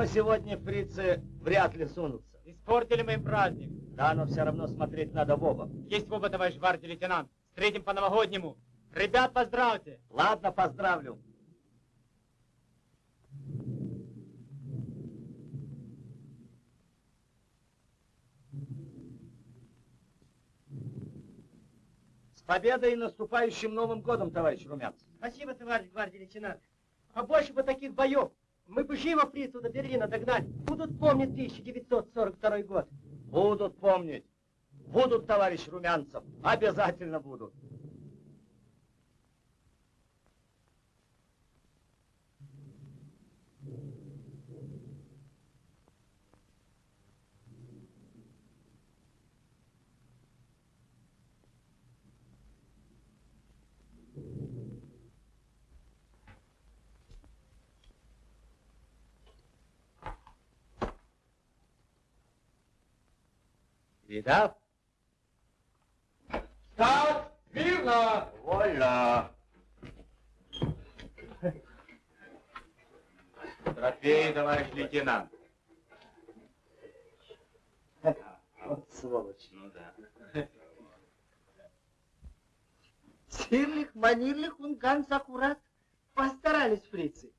Но сегодня фрицы вряд ли сунутся. Испортили мы им праздник. Да, но все равно смотреть надо в оба. Есть в оба, товарищ гвардии лейтенант. Встретим по-новогоднему. Ребят, поздравьте. Ладно, поздравлю. С победой и наступающим Новым годом, товарищ Румянцев. Спасибо, товарищ гвардии лейтенант. Побольше бы таких боев. Мы бы живо фрицу до Берлина догнали. Будут помнить 1942 год. Будут помнить. Будут, товарищ Румянцев. Обязательно будут. Видал? Так, мирно! Вольно. Трофей, товарищ лейтенант. Вот сволочь. Ну да. Сирлих, он ganz аккурат. Постарались фрицы.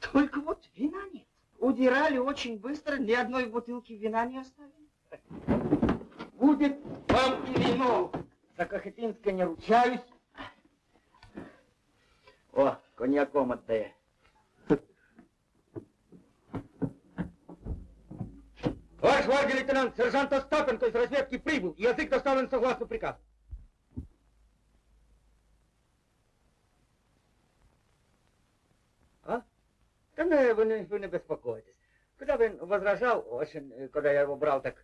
Только вот вина нет. Удирали очень быстро, ни одной бутылки вина не оставили. Будет вам и вино. За Кахетинское не ручаюсь. О, коньяком отдай. Ваш гвардии лейтенант, сержант Остапенко из разведки прибыл. Язык доставлен согласно приказу. А? Да не, вы не, вы не беспокойтесь. Когда бы он возражал, очень, э, когда я его брал, так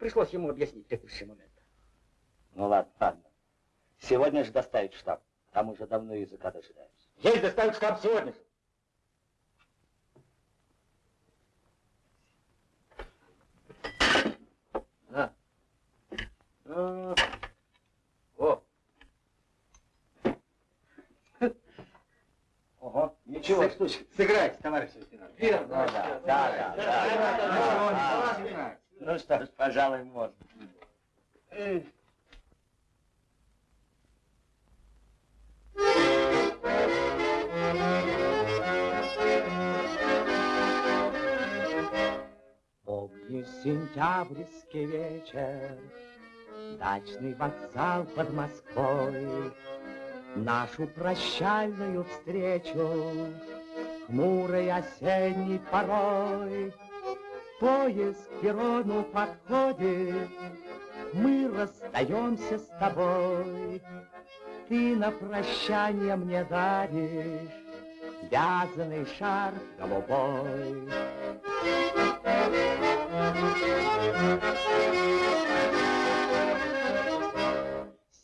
пришлось ему объяснить текущий момент. Ну ладно, ладно. Сегодня же доставить штаб. Там уже давно языка дожидаются. Есть доставить штаб сегодня же. На. А, О. Ого, ничего, штучка. Сыграйте, товарищ лейтенант. Верно, да, да, да, да, да. Ну что ж, пожалуй, можно. Помню сентябрьский вечер, Дачный вокзал под Москвой, Нашу прощальную встречу, Хмурой осенней порой. Поезд к перрону подходит, Мы расстаемся с тобой. Ты на прощание мне даришь Вязаный шарф голубой.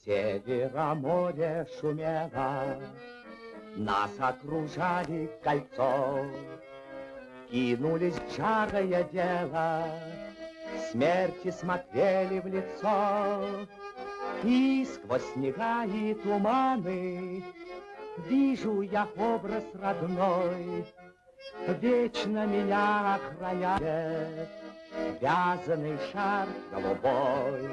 Севера море шумело, Нас окружали кольцо. Кинулись в жарое дело, Смерти смотрели в лицо. И сквозь снега и туманы Вижу я образ родной, Вечно меня охраняет Вязаный шар голубой.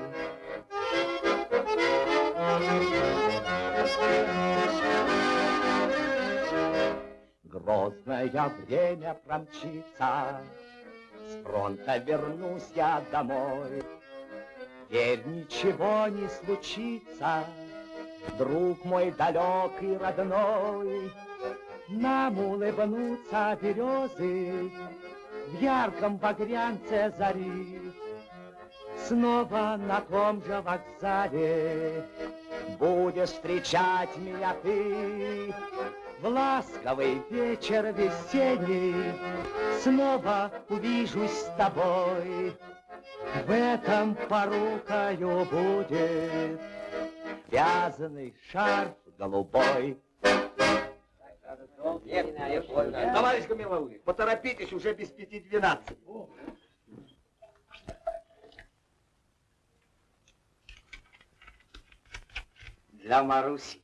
Грозное время промчится, С фронта вернусь я домой. Теперь ничего не случится, Друг мой далек и родной. Нам улыбнутся березы В ярком багрянце зари. Снова на том же вокзале Будешь встречать меня ты В ласковый вечер весенний Снова увижусь с тобой В этом порукою будет Вязаный шарф голубой Товарищ Гамиловый, поторопитесь, уже без пяти двенадцать. Для Маруси.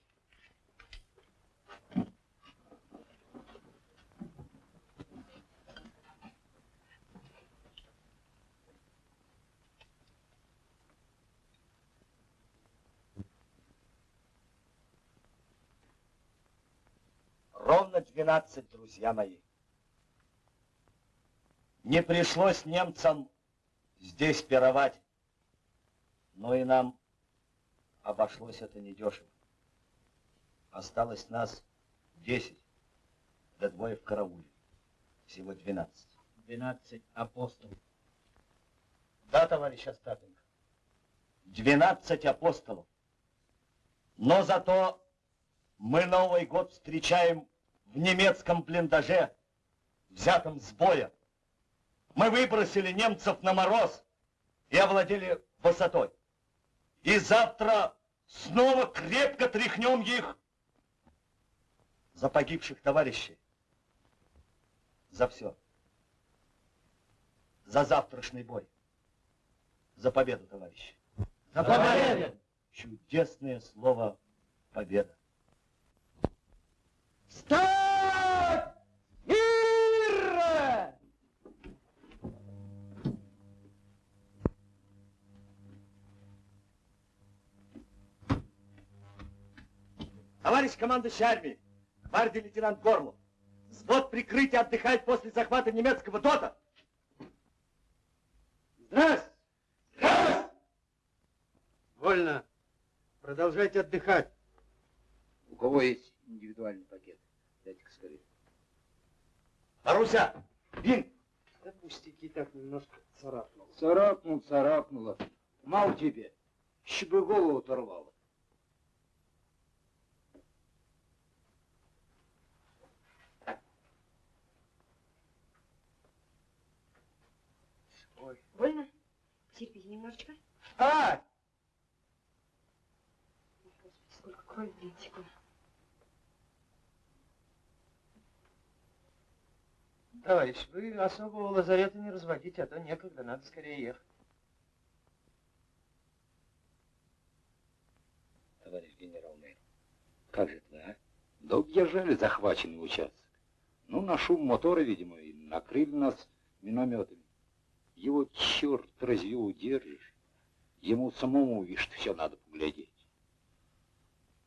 12, друзья мои. Не пришлось немцам здесь пировать, но и нам обошлось это недешево. Осталось нас 10, да двое в карауле. Всего 12. 12 апостолов. Да, товарищ Остапенко. 12 апостолов. Но зато мы Новый год встречаем в немецком блиндаже, взятом с боя. Мы выбросили немцев на мороз и овладели высотой. И завтра снова крепко тряхнем их за погибших товарищей. За все. За завтрашний бой. За победу, товарищи. За победу! Чудесное слово победа. Встать! Мир! Товарищ командующий армии, гвардии лейтенант Горлов, взвод прикрытия отдыхает после захвата немецкого ДОТа. Здрасте! Здрасте! Вольно. Продолжайте отдыхать. У кого есть индивидуальный пакет? Дайте-ка скорее. Маруся, Бин, Да пустяки так немножко царапнул. Царапнул, царапнуло. Мало тебе. Еще бы голову оторвало. Больно? Терпите немножечко. А! Господи, сколько крови блин, текло. Товарищ, вы особого лазарета не разводите, а то некогда, надо скорее ехать. Товарищ генерал-мэр, как же это вы, а? Да удержали захваченный участок. Ну, на шум мотора, видимо, и накрыли нас минометами. Его черт разве удержишь? Ему самому, видишь, все надо поглядеть.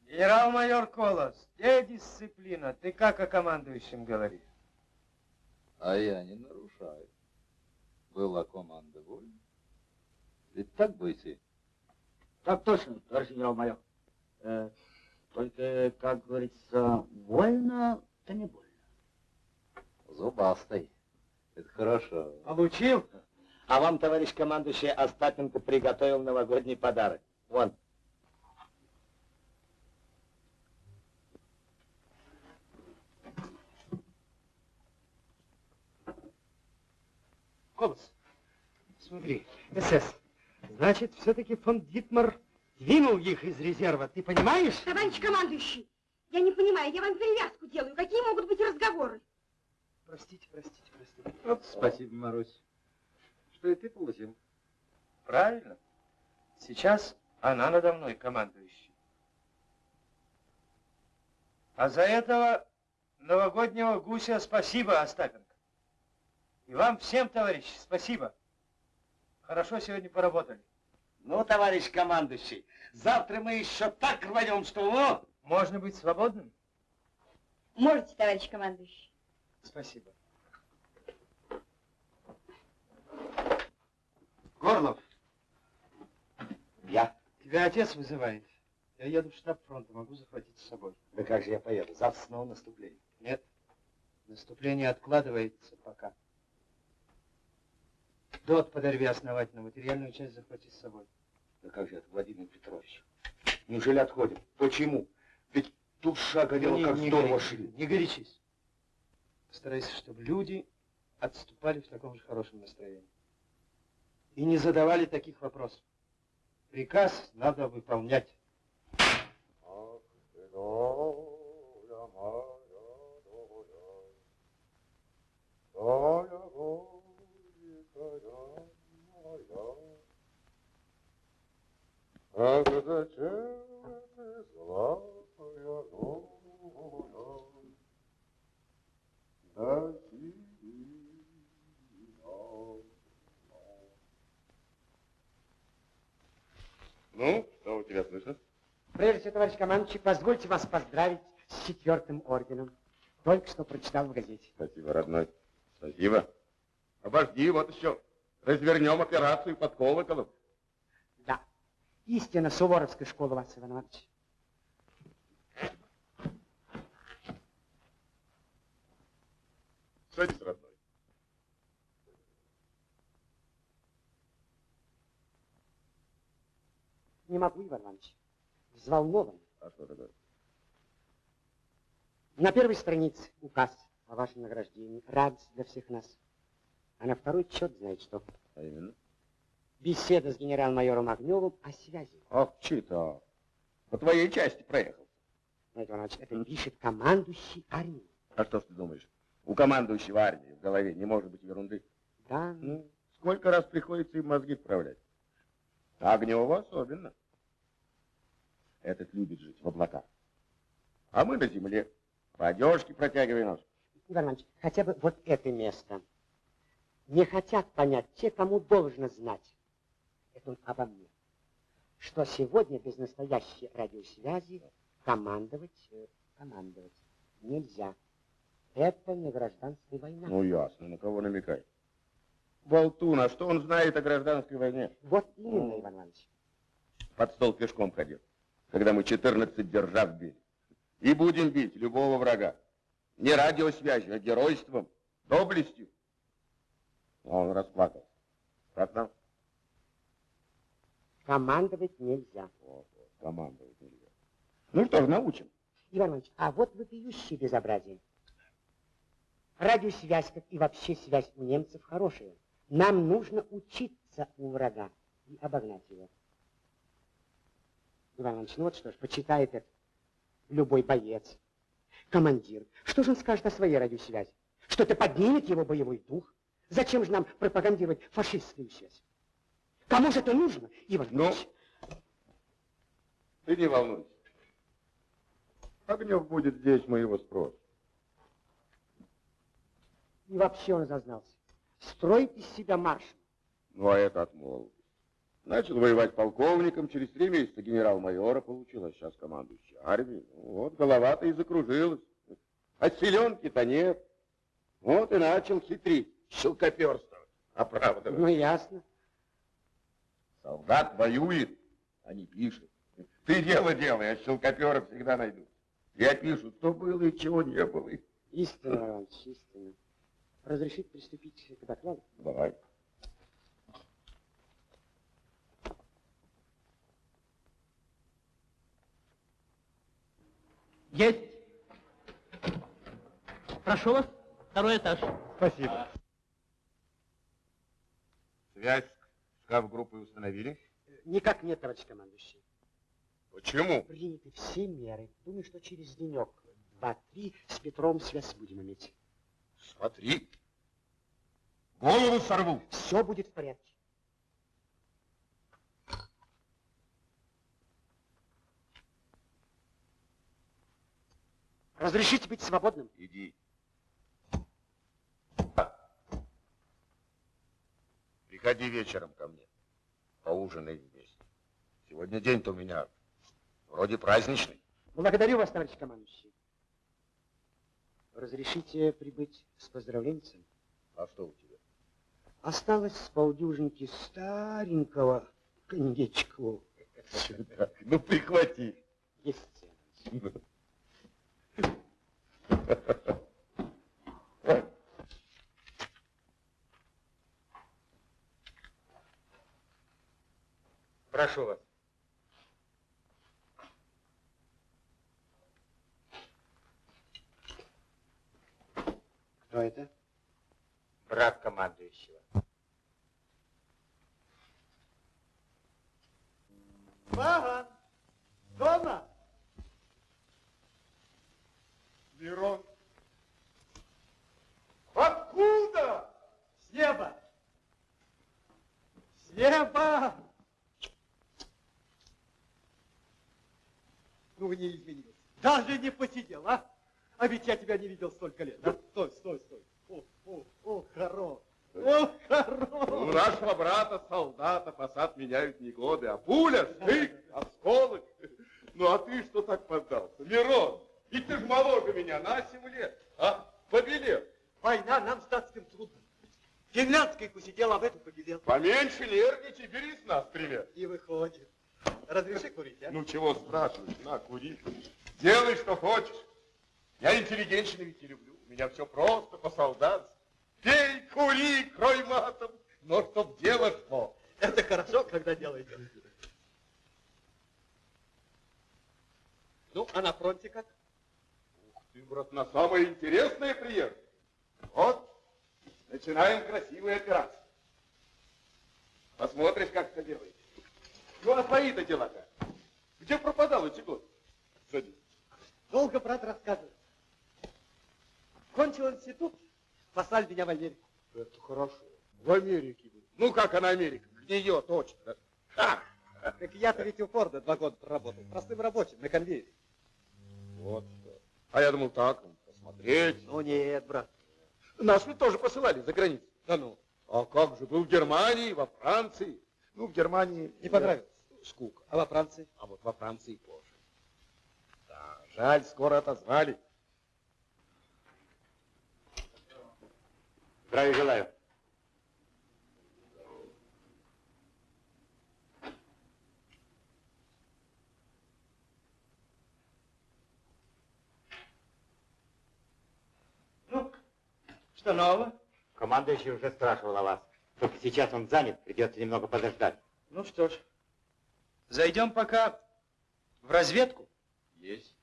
Генерал-майор Колос, где дисциплина? Ты как о командующем говоришь? А я не нарушаю. Была команда вольна. Ведь так, бойцы? Так точно, товарищ генерал-майор. Э, только, как говорится, больно, то не больно. Зубастой. Это хорошо. Получил? а вам, товарищ командующий, Остапенко приготовил новогодний подарок. Вон. Колос, смотри, СС. Значит, все-таки фон Дитмар двинул их из резерва, ты понимаешь? Товарищ командующий, я не понимаю, я вам перевязку делаю. Какие могут быть разговоры? Простите, простите, простите. Спасибо, Марусь. Что и ты получил? Правильно. Сейчас она надо мной командующий. А за этого новогоднего гуся спасибо, Остапенко. И вам всем, товарищи, спасибо. Хорошо сегодня поработали. Ну, товарищ командующий, завтра мы еще так рванем, что... О! Можно быть свободным? Можете, товарищ командующий. Спасибо. Горлов. Я? Тебя отец вызывает. Я еду в штаб фронта, могу захватить с собой. Да как же я поеду? Завтра снова наступление. Нет, наступление откладывается пока. Дот подорви основательно, материальную часть захвати с собой. Да как же это, Владимир Петрович? Неужели отходим? Почему? Ведь тут шага дело, Не- как не здорово горячись, шли. Не горячись. Постарайся, чтобы люди отступали в таком же хорошем настроении. И не задавали таких вопросов. Приказ надо выполнять. Ах, зачем ты золотая голубая, да Ну, что у тебя слышно? Прежде всего, товарищ командующий, позвольте вас поздравить с четвертым орденом. Только что прочитал в газете. Спасибо, родной. Спасибо. Обожди, вот еще. Развернем операцию под колоколом. Истинно суворовская школа, Вася Иван Иванович. Садись, родной. Не могу, Иван Иванович. Взволнован. А что такое? На первой странице указ о вашем награждении. Радость для всех нас. А на второй черт знает что. А именно? Беседа с генерал-майором Огневым о связи. Ах, читал. По твоей части проехал. Знаете, Иван Иванович, это пишет командующий армией. А что ж ты думаешь? У командующего армии в голове не может быть ерунды. Да, Ну, сколько раз приходится им мозги вправлять? А Огнева особенно. Этот любит жить в облаках. А мы на земле. По одежке протягиваем нос. Иван Иванович, хотя бы вот это место. Не хотят понять те, кому должно знать. Это он обо мне. Что сегодня без настоящей радиосвязи командовать, э, командовать нельзя. Это не гражданская война. Ну, ясно. На кого намекай? Болтун, а что он знает о гражданской войне? Вот именно, Иван Иванович. Под стол пешком ходил, когда мы 14 держав били. И будем бить любого врага. Не радиосвязью, а геройством, доблестью. А Он расплакался. Как нам? Командовать нельзя. Вот, командовать нельзя. Ну что ж, научим. Иван Иванович, а вот вопиющее безобразие. Радиосвязь, как и вообще связь у немцев, хорошая. Нам нужно учиться у врага и обогнать его. Иван Иванович, ну вот что ж, почитает это любой боец, командир. Что же он скажет о своей радиосвязи? Что это поднимет его боевой дух? Зачем же нам пропагандировать фашистскую связь? Кому же это нужно, Иван Ну? Ты не волнуйся. Огнев будет здесь, мы его спросим. И вообще он зазнался. Строит из себя маршал. Ну, а это от молодости. Начал воевать полковником, через три месяца генерал-майора получил, а сейчас командующий армией. Ну, вот голова-то и закружилась. А селенки-то нет. Вот и начал хитрить, щелкоперствовать, оправдывать. Ну, ясно. Солдат воюет, а не пишет. Ты дело делай, а щелкоперы всегда найдут. И опишут, что было и чего не было. Истинно, Иван Иванович, истинно. Разрешить приступить к докладу? Давай. Есть. Прошу вас, второй этаж. Спасибо. Связь с шкаф-группой установили? Никак нет, товарищ командующий. Почему? Приняты все меры. Думаю, что через денек, два-три, с Петром связь будем иметь. Смотри. Голову сорву. Все будет в порядке. Разрешите быть свободным? Иди. Приходи вечером ко мне. Поужинаем вместе. Сегодня день-то у меня вроде праздничный. Благодарю вас, товарищ командующий. Разрешите прибыть с поздравленцем? А что у тебя? Осталось с полдюжинки старенького коньячку. Ну, прихвати. Есть. Прошу вас. Кто это? Брат командующего. Бага! Дома! Мирон. Откуда? С неба! С неба! Ну, не изменилось. Даже не посидел, а? А ведь я тебя не видел столько лет. Да? Стой, стой, стой. О, о, о, хорош. О, У хорош. нашего брата, солдата, посад меняют не годы, а пуля, стык, осколок. Ну, а ты что так поддался? Мирон, и ты ж моложе меня на 7 лет. Побелел. Война нам статским трудно. Финляндский посидел, а в этом побелел. Поменьше нервничай, бери с нас пример. И выходит. Разреши курить, а? Ну чего спрашиваешь, на, кури. Делай, что хочешь. Я интеллигентщину ведь не люблю. У меня все просто, по-солдатски. Пей, кури, крой матом, но чтоб дело шло. Это хорошо, когда делаете. Ну, а на фронте как? Ух ты, брат, на самое интересное приехал. Вот, начинаем красивую операцию. Посмотришь, как это делается. Ну, а твои-то дела как? Где пропадал эти годы? Садись. Долго брат рассказывает. Кончил институт, послали меня в Америку. Это хорошо. В Америке. был. Ну, как она Америка? Гниет очень. да. Ха! Так я-то ведь у Форда два года проработал. Простым рабочим, на конвейере. Вот что. А я думал так, посмотреть. Ну нет, брат. Нас ведь тоже посылали за границу. Да ну. А как же, был в Германии, во Франции. Ну, в Германии... Не понравилось? Скука. А во Франции? А вот во Франции позже. Да, жаль, скоро отозвали. Здравия желаю. Ну, что нового? Командующий уже спрашивал о вас. Только сейчас он занят, придется немного подождать. Ну что ж, зайдем пока в разведку. Есть.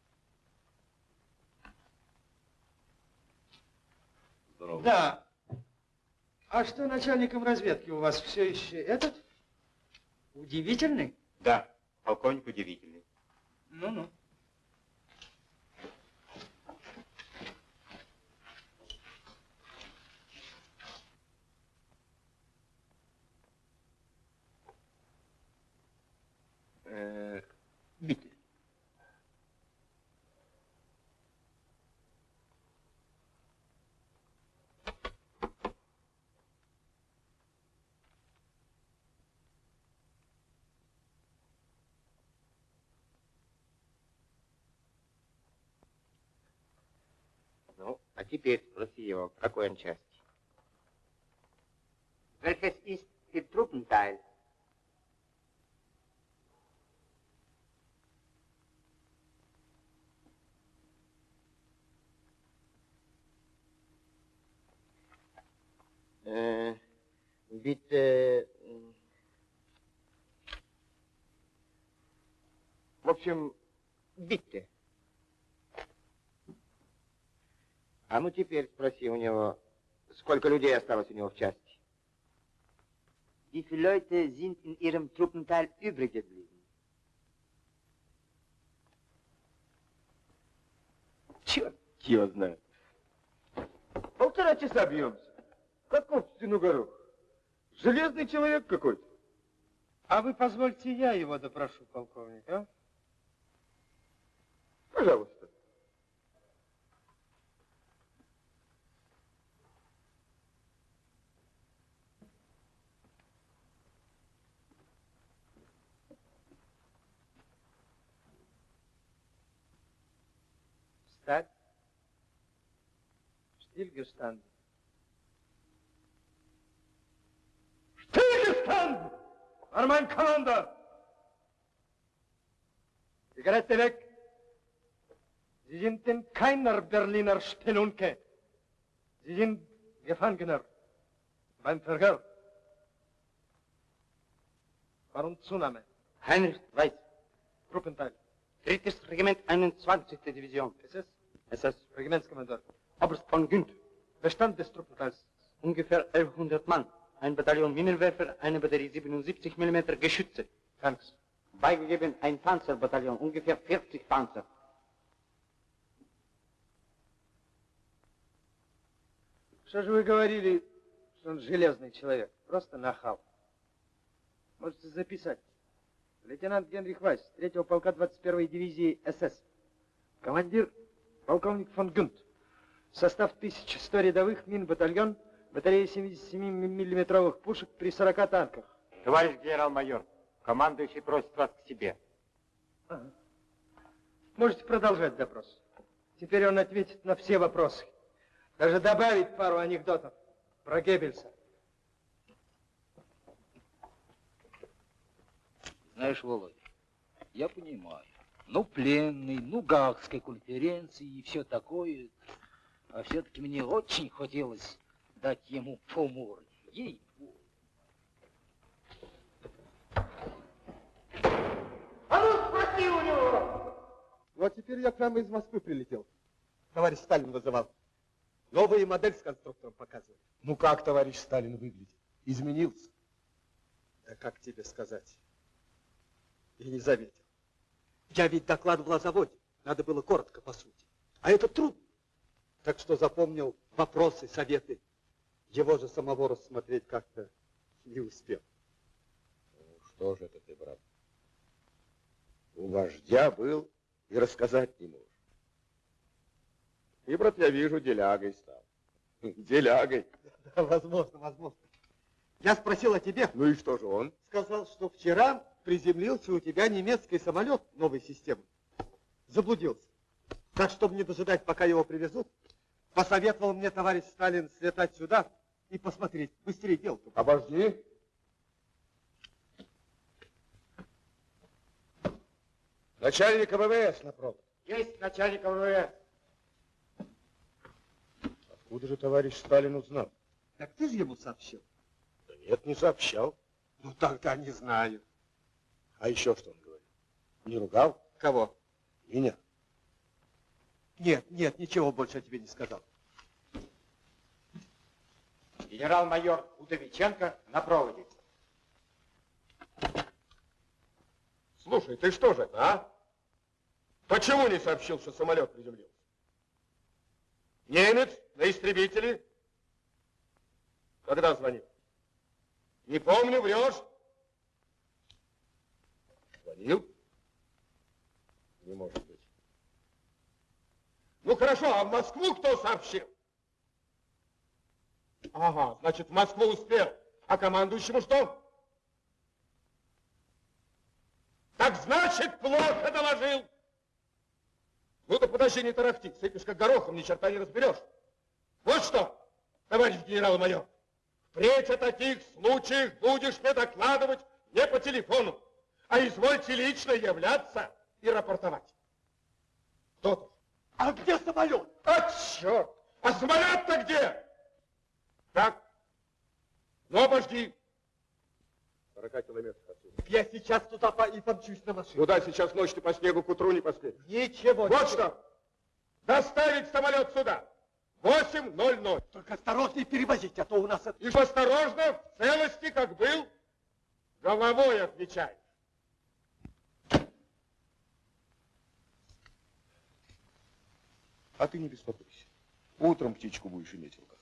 Здорово. Да. А что начальником разведки у вас все еще этот? Удивительный? Да, полковник удивительный. Ну-ну. Э, Bitte. Ну, а теперь спроси его, в какой он части. Welches ist der Truppenteil? Äh, bitte... м, В общем, bitte. А ну теперь спроси у него, сколько людей осталось у него в части? Wie viele Leute sind in Ihrem Truppenteil übrig geblieben? Черт его знает. Полтора часа бьемся. Каков стену горох? Железный человек какой-то. А вы позвольте я его допрошу, полковник, а? Пожалуйста. Встать. Stillgestanden. An mein Commander! Zigarette weg. Sie sind in keiner Berliner Spelunke. Sie sind Gefangener beim Verhör. Warum Zunahme? Heinrich Weiß, Truppenteil. drittes Regiment, 21. Division. SS? SS, Regimentskommandeur. Oberst von Günd, Bestand des Truppenteils. ungefähr 1100 Mann. Ein Bataillon Minenwerfer, eine Batterie 77 mm Geschütze. Tanks. Beigegeben ein Panzerbataillon, ungefähr 40 Panzer. Что же вы говорили, что он железный человек? Просто нахал. Можете записать. Лейтенант Генрих Вайс, 3-го полка 21-й дивизии СС. Командир полковник фон Гюнт. Состав 1100 рядовых, мин батальон, батарея 77-миллиметровых пушек при 40 танках. Товарищ генерал-майор, командующий просит вас к себе. Ага. Можете продолжать допрос. Теперь он ответит на все вопросы. Даже добавить пару анекдотов про Геббельса. Знаешь, Володя, я понимаю. Ну, пленный, ну, Гаагской конференции и все такое. А все-таки мне очень хотелось дать ему по морде. ей А ну, спроси у него! Вот теперь я прямо из Москвы прилетел. Товарищ Сталин вызывал. Новую модель с конструктором показывали. Ну как товарищ Сталин выглядит? Изменился? Да как тебе сказать? Я не заметил. Я ведь докладывал о заводе. Надо было коротко, по сути. А это трудно. Так что запомнил вопросы, советы. Его же самого рассмотреть как-то не успел. Что же это ты, брат? У вождя был и рассказать не можешь. И, брат, я вижу, делягой стал. Делягой. Да, возможно, возможно. Я спросил о тебе. Ну и что же он? Сказал, что вчера приземлился у тебя немецкий самолет новой системы. Заблудился. Так, чтобы не дожидать, пока его привезут, посоветовал мне товарищ Сталин слетать сюда и посмотреть. Быстрее дело. Обожди. Начальника ВВС на провод. Есть начальник ВВС. Откуда же товарищ Сталин узнал? Так ты же ему сообщил? Да нет, не сообщал. Ну, тогда не знаю. А еще что он говорил? Не ругал? Кого? Меня. Нет, нет, ничего больше я тебе не сказал. Генерал-майор Удовиченко на проводе. Слушай, ты что же это, а? Почему не сообщил, что самолет приземлился? Немец на истребителе? Когда звонил? Не помню, врешь? Звонил? Не может быть. Ну хорошо, а в Москву кто сообщил? Ага, значит, в Москву успел. А командующему что? Так значит, плохо доложил. Ну-ка, подожди, не тарахти. Сыпешь как горохом, ни черта не разберешь. Вот что, товарищ генерал-майор, впредь о таких случаях будешь мне докладывать не по телефону, а извольте лично являться и рапортовать. Кто-то. А где самолет? А черт! А самолет-то где? Так, ну обожди. 40 километров отсюда. Я сейчас туда по и помчусь на машине. Куда сейчас ночью по снегу к утру не поспеешь? Ничего. Вот что! Доставить самолет сюда! 8.00. Только осторожней перевозить, а то у нас это... И осторожно, в целости, как был, головой отвечай. А ты не беспокойся. Утром птичку будешь иметь в руках.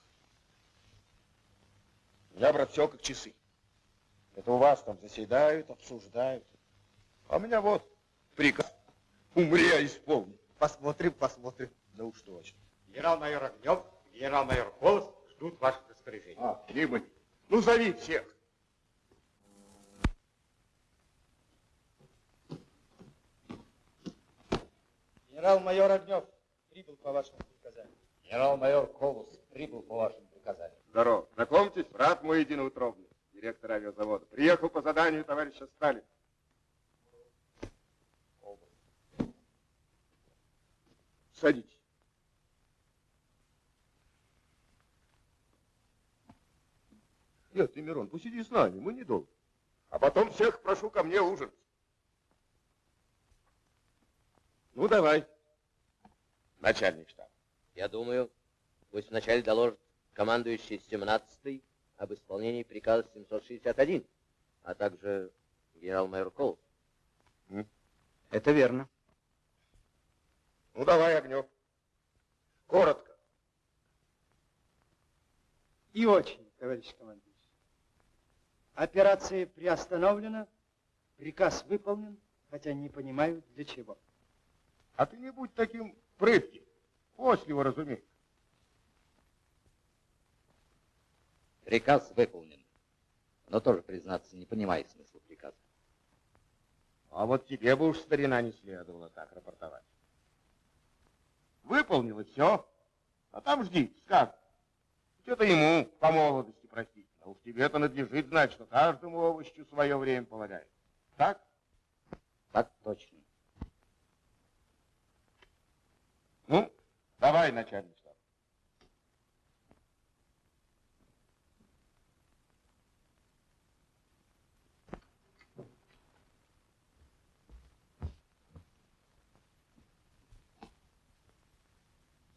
Меня, брат, все как часы. Это у вас там заседают, обсуждают. А у меня вот приказ. Умри, а исполни. Посмотрим, посмотрим. Да уж точно. Генерал-майор Огнев, генерал-майор Колос ждут ваших распоряжений. А, прибыль. Ну, зови всех. Генерал-майор Огнев прибыл по вашему приказанию. Генерал-майор Колос прибыл по вашему приказанию. Здорово. Знакомьтесь, брат мой единоутробный, директор авиазавода. Приехал по заданию товарища Сталина. Садитесь. Нет, ты, Мирон, посиди с нами, мы недолго. А потом всех прошу ко мне ужинать. Ну, давай, начальник штаба. Я думаю, пусть вначале доложит командующий 17-й об исполнении приказа 761, а также генерал-майор Колос. Это верно. Ну, давай, Огнев. Коротко. И очень, товарищ командующий. Операция приостановлена, приказ выполнен, хотя не понимаю для чего. А ты не будь таким прытким. После его разумеешь. Приказ выполнен. Но тоже, признаться, не понимаю смысла приказа. А вот тебе бы уж, старина, не следовало так рапортовать. Выполнил и все. А там жди, скажет. Это ему по молодости простить. А уж тебе-то надлежит знать, что каждому овощу свое время полагает. Так? Так точно. Ну, давай, начальник штаба.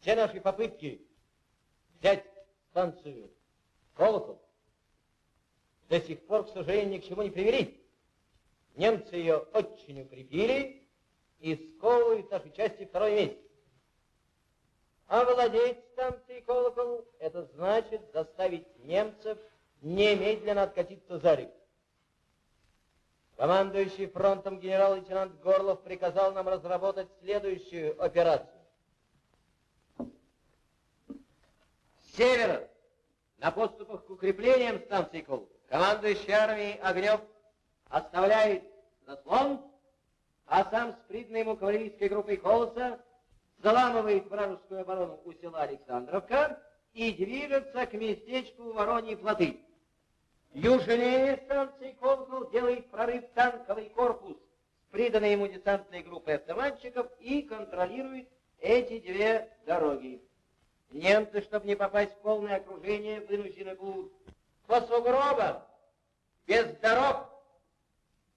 Все наши попытки взять станцию Колокол до сих пор, к сожалению, ни к чему не привели. Немцы ее очень укрепили и сковывают наши части второй месяц. Овладеть станцией Колокол – это значит заставить немцев немедленно откатиться за реку. Командующий фронтом генерал-лейтенант Горлов приказал нам разработать следующую операцию. С севера, на подступах к укреплениям станции Колокол, командующий армией Огнев оставляет заслон, а сам с приданной ему кавалерийской группой Колоса заламывает вражескую оборону у села Александровка и движется к местечку Вороньи плоты. Южнее станции Колокол делает прорыв танковый корпус с приданной ему десантной группой автоматчиков и контролирует эти две дороги. Немцы, чтобы не попасть в полное окружение, вынуждены будут по сугробам, без дорог,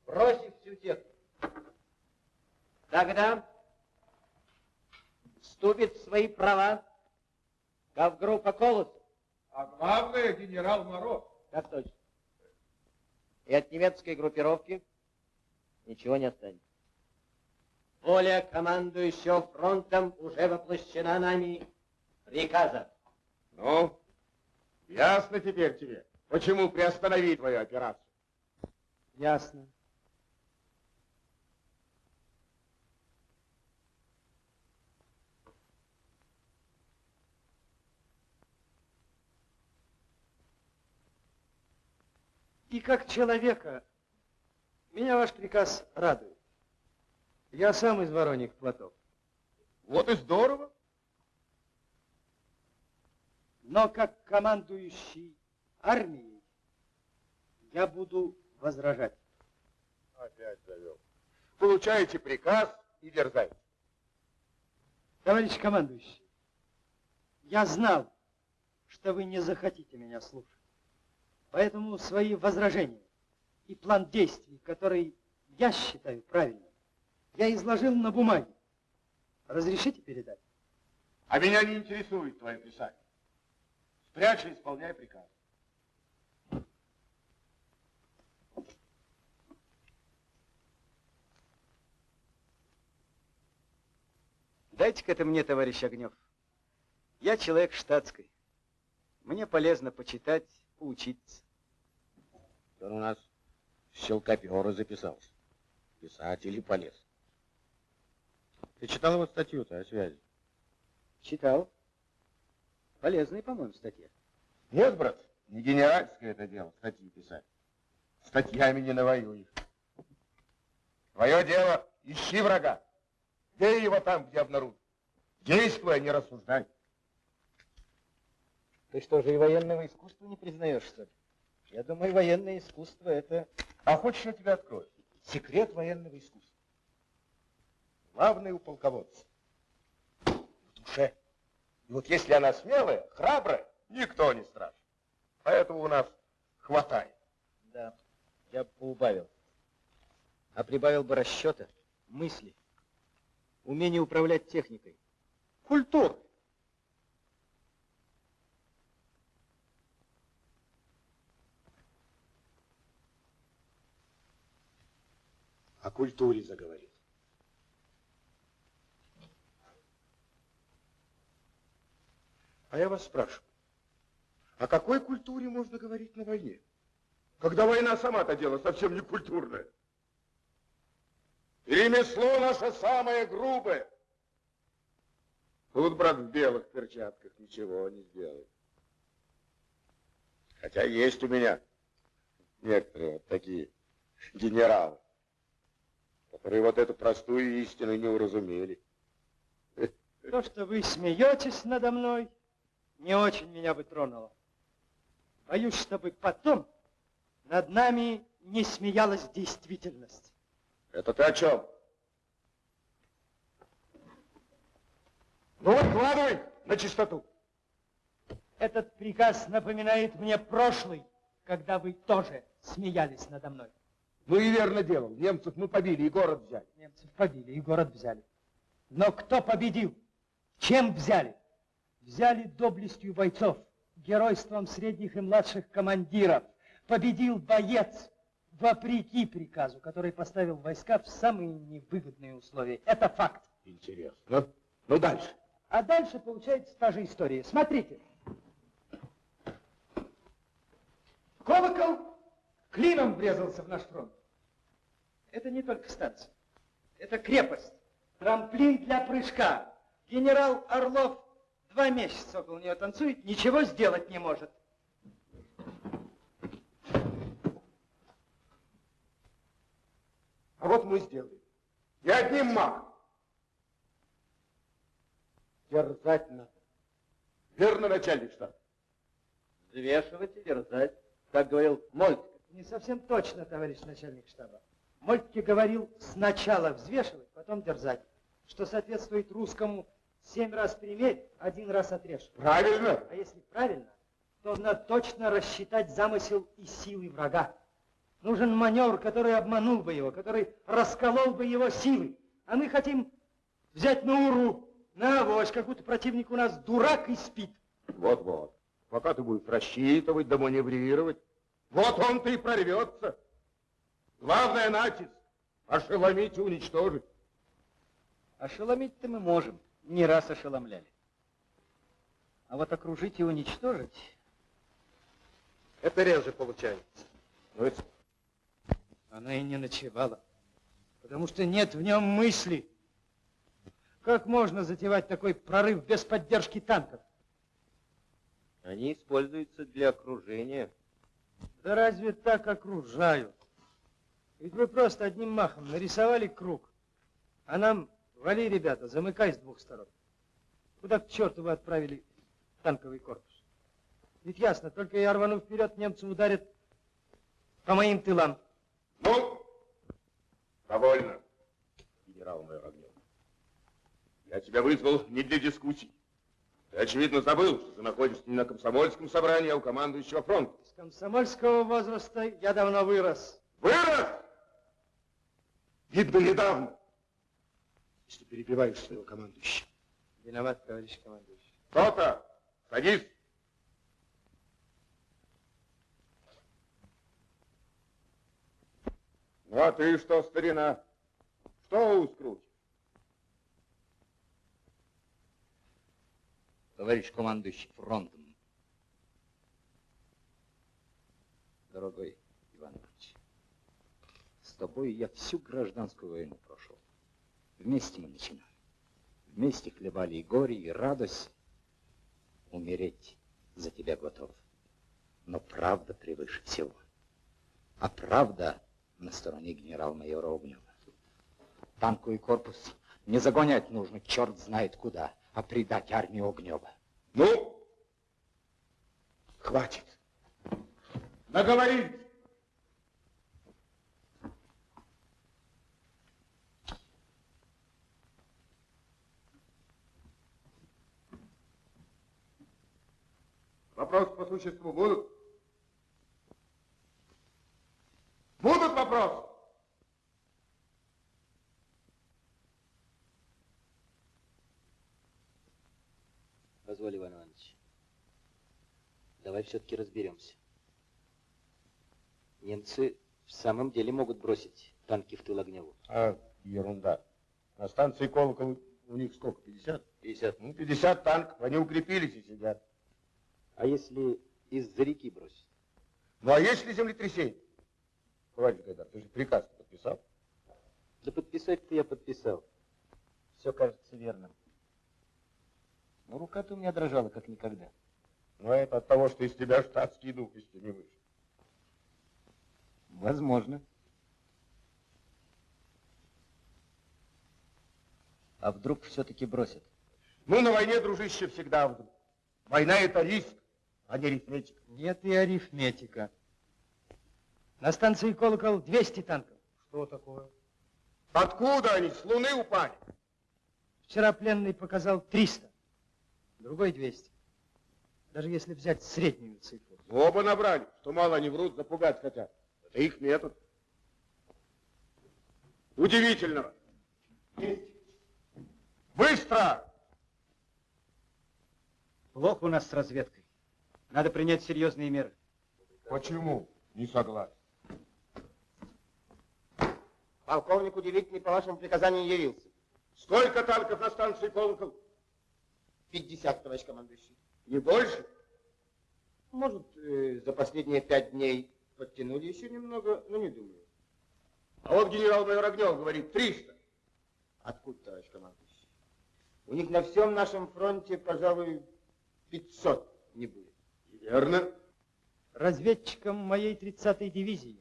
бросив всю технику. Тогда вступит в свои права Гавгруппа Колос. А главное, генерал Мороз. Так точно. И от немецкой группировки ничего не останется. Воля командующего фронтом уже воплощена нами приказа. Ну, ясно теперь тебе, почему приостановить твою операцию. Ясно. И как человека, меня ваш приказ радует. Я сам из Вороньих плотов. Вот и здорово. Но как командующий армией я буду возражать. Опять завел. Получаете приказ и дерзайте. Товарищ командующий, я знал, что вы не захотите меня слушать. Поэтому свои возражения и план действий, который я считаю правильным, я изложил на бумаге. Разрешите передать? А меня не интересует твое писание. Спрячь и исполняй приказ. Дайте-ка это мне, товарищ Огнев. Я человек штатской. Мне полезно почитать, поучиться. Он у нас щелкопера записался. Писатель и полез. Ты читал его статью-то о связи? Читал. Полезная, по-моему, статья. Нет, брат, не генеральское это дело, статьи писать. Статьями не навоюешь. Твое дело, ищи врага. Бей его там, где обнаружишь. Действуй, а не рассуждай. Ты что же и военного искусства не признаешь, что ли? Я думаю, военное искусство это А хочешь, я тебе открою? Секрет военного искусства. Главный у полководца. В душе. И вот если она смелая, храбрая, никто не страшен. Поэтому у нас хватает. Да, я бы поубавил. А прибавил бы расчета, мысли, умение управлять техникой. Культура. О культуре заговорил. А я вас спрашиваю, о какой культуре можно говорить на войне? Когда война сама-то дело совсем не культурное. И ремесло наше самое грубое. Тут, брат, в белых перчатках ничего не сделает. Хотя есть у меня некоторые вот такие генералы, которые вот эту простую истину не уразумели. То, что вы смеетесь надо мной, не очень меня бы тронуло. Боюсь, чтобы потом над нами не смеялась действительность. Это ты о чем? Ну, выкладывай на чистоту. Этот приказ напоминает мне прошлый, когда вы тоже смеялись надо мной. Ну и верно делал. Немцев мы побили и город взяли. Немцев побили и город взяли. Но кто победил? Чем взяли? Взяли доблестью бойцов, геройством средних и младших командиров. Победил боец, вопреки приказу, который поставил войска в самые невыгодные условия. Это факт. Интересно. Ну, дальше. А дальше получается та же история. Смотрите. Колокол клином врезался в наш фронт. Это не только станция. Это крепость. Трамплин для прыжка. Генерал Орлов два месяца около нее танцует, ничего сделать не может. А вот мы сделали. И одним махом. Дерзать надо. Верно, начальник штаба? Взвешивать и дерзать, как говорил Мольтке. Не совсем точно, товарищ начальник штаба. Мольтке говорил сначала взвешивать, потом дерзать, что соответствует русскому семь раз примерь, один раз отрежь. Правильно. А если правильно, то надо точно рассчитать замысел и силы врага. Нужен маневр, который обманул бы его, который расколол бы его силы. А мы хотим взять на уру, на авось, как будто противник у нас дурак и спит. Вот-вот. Пока ты будешь рассчитывать да маневрировать, вот он-то и прорвется. Главное натиск. Ошеломить и уничтожить. Ошеломить-то мы можем. Не раз ошеломляли. А вот окружить и уничтожить, Это реже получается. Ну, это... Она и не ночевала, потому что нет в нем мысли. Как можно затевать такой прорыв без поддержки танков? Они используются для окружения. Да разве так окружают? Ведь вы просто одним махом нарисовали круг, а нам вали, ребята, замыкай с двух сторон. Куда к черту вы отправили танковый корпус? Ведь ясно, только я рвану вперед, немцы ударят по моим тылам. Ну, довольно, генерал-майор Огнев. Я тебя вызвал не для дискуссий. Ты, очевидно, забыл, что ты находишься не на комсомольском собрании, а у командующего фронта. С комсомольского возраста я давно вырос. Вырос! Видно, недавно. Если перебиваешь своего командующего. Виноват, товарищ командующий. Кто-то, садись. Ну, а ты что, старина? Что ускруть? Товарищ командующий фронтом. Дорогой Иван Ильич, с тобой я всю гражданскую войну. Вместе мы начинали. Вместе хлебали и горе, и радость. Умереть за тебя готов. Но правда превыше всего. А правда на стороне генерал-майора Огнева. Танковый корпус не загонять нужно, черт знает куда, а предать армию Огнева. Ну, хватит. Наговорились. Вопросы по существу будут? Будут вопросы? Позволь, Иван Иванович. Давай все-таки разберемся. Немцы в самом деле могут бросить танки в тыл Огневу. А, ерунда. На станции Колокол у них сколько, 50? 50. Ну, 50 танков, они укрепились и сидят. А если из-за реки бросить? Ну, а если землетрясение? Товарищ Гайдар, ты же приказ подписал? Да подписать-то я подписал. Все кажется верным. Но рука-то у меня дрожала, как никогда. Ну, а это от того, что из тебя штатский дух из не вышел. Возможно. А вдруг все-таки бросят? Ну, на войне, дружище, всегда вдруг. Война это риск, а не арифметика. Нет и арифметика. На станции Колокол 200 танков. Что такое? Откуда они? С Луны упали? Вчера пленный показал 300, другой 200. Даже если взять среднюю цифру. Оба набрали. Что мало они врут, запугать хотят. Это их метод. Удивительно. Есть. Быстро! Плохо у нас с разведкой. Надо принять серьезные меры. Почему? Не согласен. Полковник удивительный по вашему приказанию явился. Сколько танков на станции Колокол? 50, товарищ командующий. Не больше? Может, э, за последние пять дней подтянули еще немного, но не думаю. А вот генерал-майор Огнев говорит 300. Откуда, товарищ командующий? У них на всем нашем фронте, пожалуй, 500 не будет. Верно. Разведчикам моей 30-й дивизии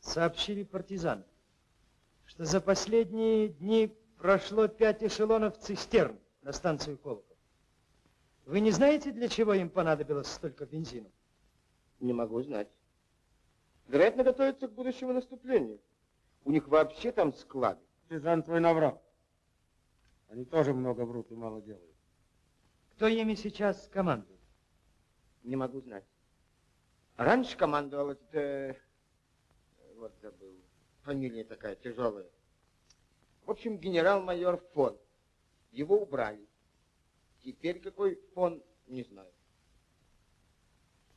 сообщили партизаны, что за последние дни прошло пять эшелонов цистерн на станцию Колокол. Вы не знаете, для чего им понадобилось столько бензина? Не могу знать. Вероятно, готовятся к будущему наступлению. У них вообще там склады. Сержант твой наврал. Они тоже много врут и мало делают. Кто ими сейчас командует? Не могу знать. Раньше командовал этот... э, вот забыл. Фамилия такая тяжелая. В общем, генерал-майор фон. Его убрали. Теперь какой фон, не знаю.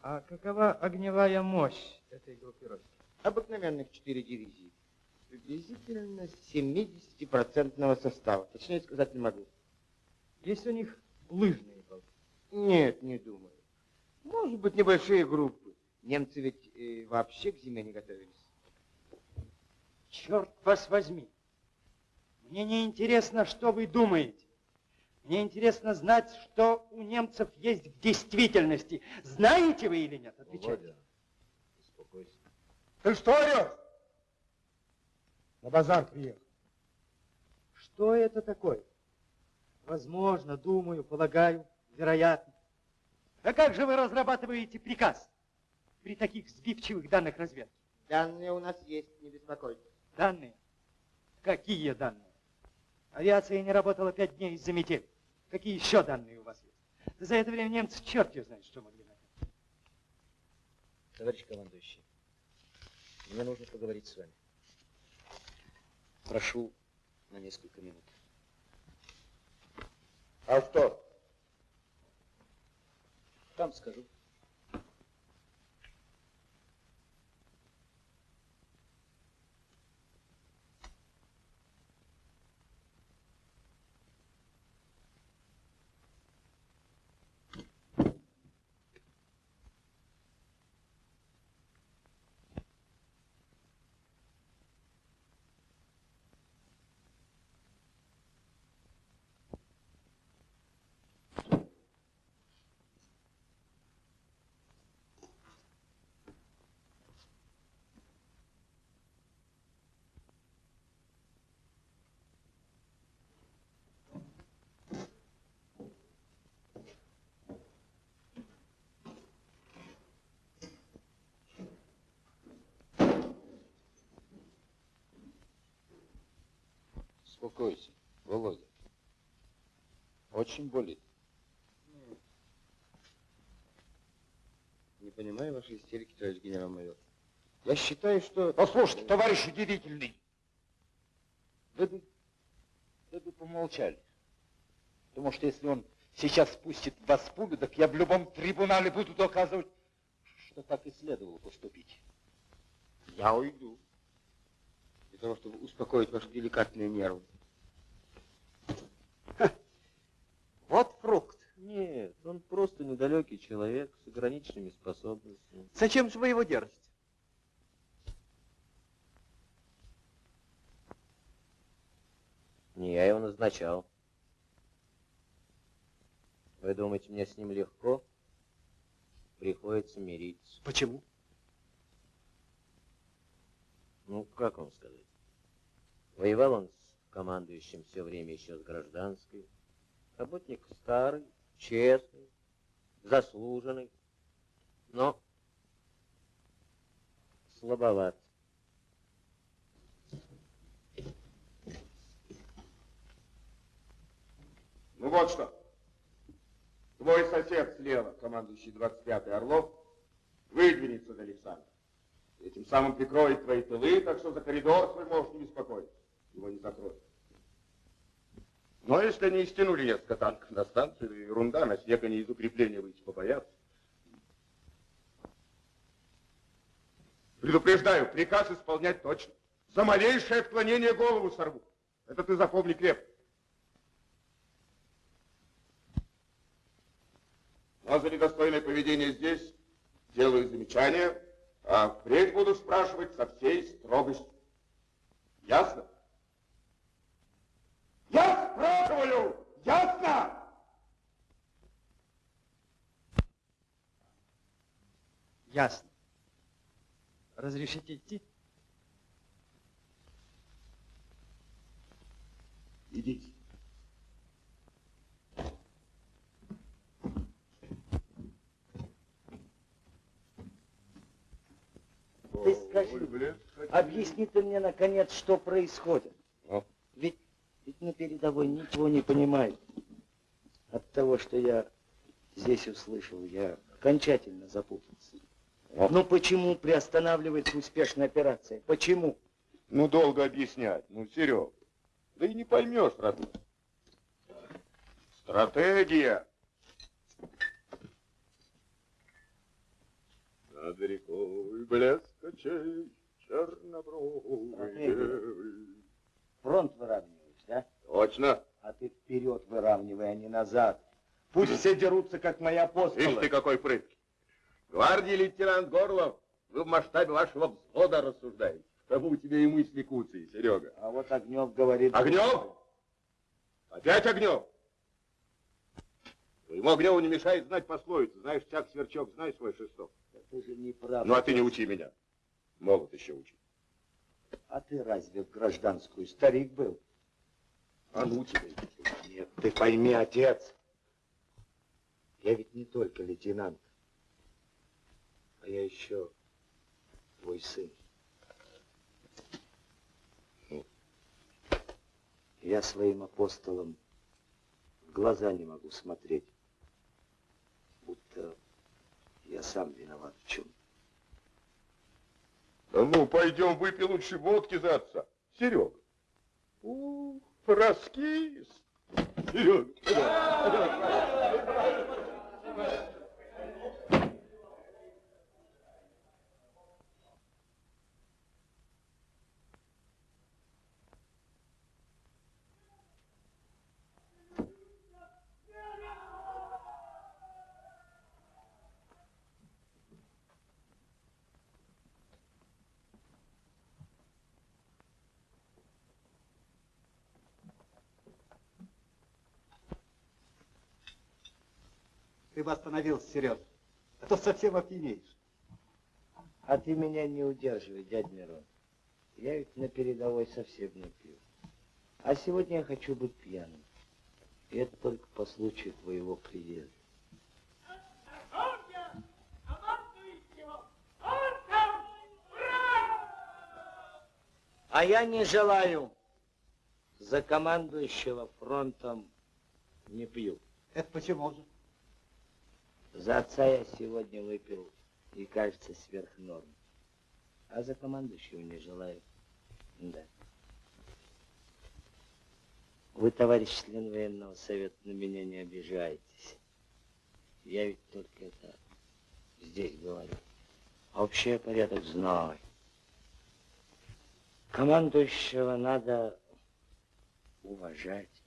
А какова огневая мощь этой группировки? Обыкновенных четыре дивизии. Приблизительно 70-процентного состава. Точнее сказать не могу. Есть у них лыжные полки? Нет, не думаю. Может быть, небольшие группы. Немцы ведь э, вообще к зиме не готовились. Черт вас возьми. Мне не интересно, что вы думаете. Мне интересно знать, что у немцев есть в действительности. Знаете вы или нет? Отвечайте. Успокойся. Ты что орешь? На базар приехал. Что это такое? Возможно, думаю, полагаю, вероятно. А как же вы разрабатываете приказ при таких сбивчивых данных разведки? Данные у нас есть, не беспокойтесь. Данные? Какие данные? Авиация не работала пять дней из-за метели. Какие еще данные у вас есть? За это время немцы черт ее знает, что могли накопить. Товарищ командующий, мне нужно поговорить с вами. Прошу на несколько минут. А что? Там скажу. Успокойся, Володя. Очень болит. Не понимаю вашей истерики, товарищ генерал-майор. Я считаю, что... Послушайте, товарищ удивительный. Вы бы, вы бы помолчали. Потому что если он сейчас спустит в вас пулю, так я в любом трибунале буду доказывать, что так и следовало поступить. Я уйду. Для того, чтобы успокоить ваши деликатные нервы. Вот фрукт. Нет, он просто недалекий человек с ограниченными способностями. Зачем же вы его держите? Не я его назначал. Вы думаете, мне с ним легко? Приходится мириться. Почему? Ну, как вам сказать? Воевал он с командующим все время еще с гражданской. Работник старый, честный, заслуженный, но слабоват. Ну вот что. Твой сосед слева, командующий 25-й Орлов, выдвинется до Александра. Этим самым прикроет твои тылы, так что за коридор свой можешь не беспокоиться. Его не закроют. Но если они стянули несколько танков на станцию, ерунда, на снег они из укрепления выйти побоятся. Предупреждаю, приказ исполнять точно. За малейшее отклонение голову сорву. Это ты запомни крепко. А за недостойное поведение здесь делаю замечание, а впредь буду спрашивать со всей строгостью. Ясно? Спрашиваю! Ясно? Ясно. Разрешите идти? Идите. Ты скажи, объясни ты мне, наконец, что происходит. Ведь, на передовой ничего не понимаю. От того, что я здесь услышал, я окончательно запутался. А? Ну почему приостанавливается успешная операция? Почему? Ну, долго объяснять. Ну, Серег, да и не поймешь, родной. Стратегия. Над рекой блеск очей девы. Фронт выравниваешь, да? Точно. А ты вперед выравнивай, а не назад. Пусть все дерутся, как мои апостолы. Ишь ты какой прыткий. Гвардии лейтенант Горлов, вы в масштабе вашего взвода рассуждаете. Тому у тебя и мысли куцые, Серега. А вот Огнев говорит... Огнев? Опять Огнев? Твоему Огневу не мешает знать пословицу. Знаешь, чак сверчок, знаешь свой шесток. Это же неправда. Ну, а ты не учи меня. Могут еще учить. А ты разве в гражданскую старик был? А ну тебе. Нет, ты пойми, отец. Я ведь не только лейтенант, а я еще твой сын. Я своим апостолам в глаза не могу смотреть, будто я сам виноват в чем. Да ну, пойдем выпей лучше водки за отца. Серега. Ух, раскис. Серега. Ты бы остановился, Сереж, а то совсем опьянеешь. А ты меня не удерживай, дядь Мирон. Я ведь на передовой совсем не пью. А сегодня я хочу быть пьяным. И это только по случаю твоего приезда. А я не желаю. За командующего фронтом не пью. Это почему же? За отца я сегодня выпил и, кажется, сверх норм. А за командующего не желаю. Да. Вы, товарищ член военного совета, на меня не обижаетесь. Я ведь только это здесь говорю. А общий порядок знаю. Командующего надо уважать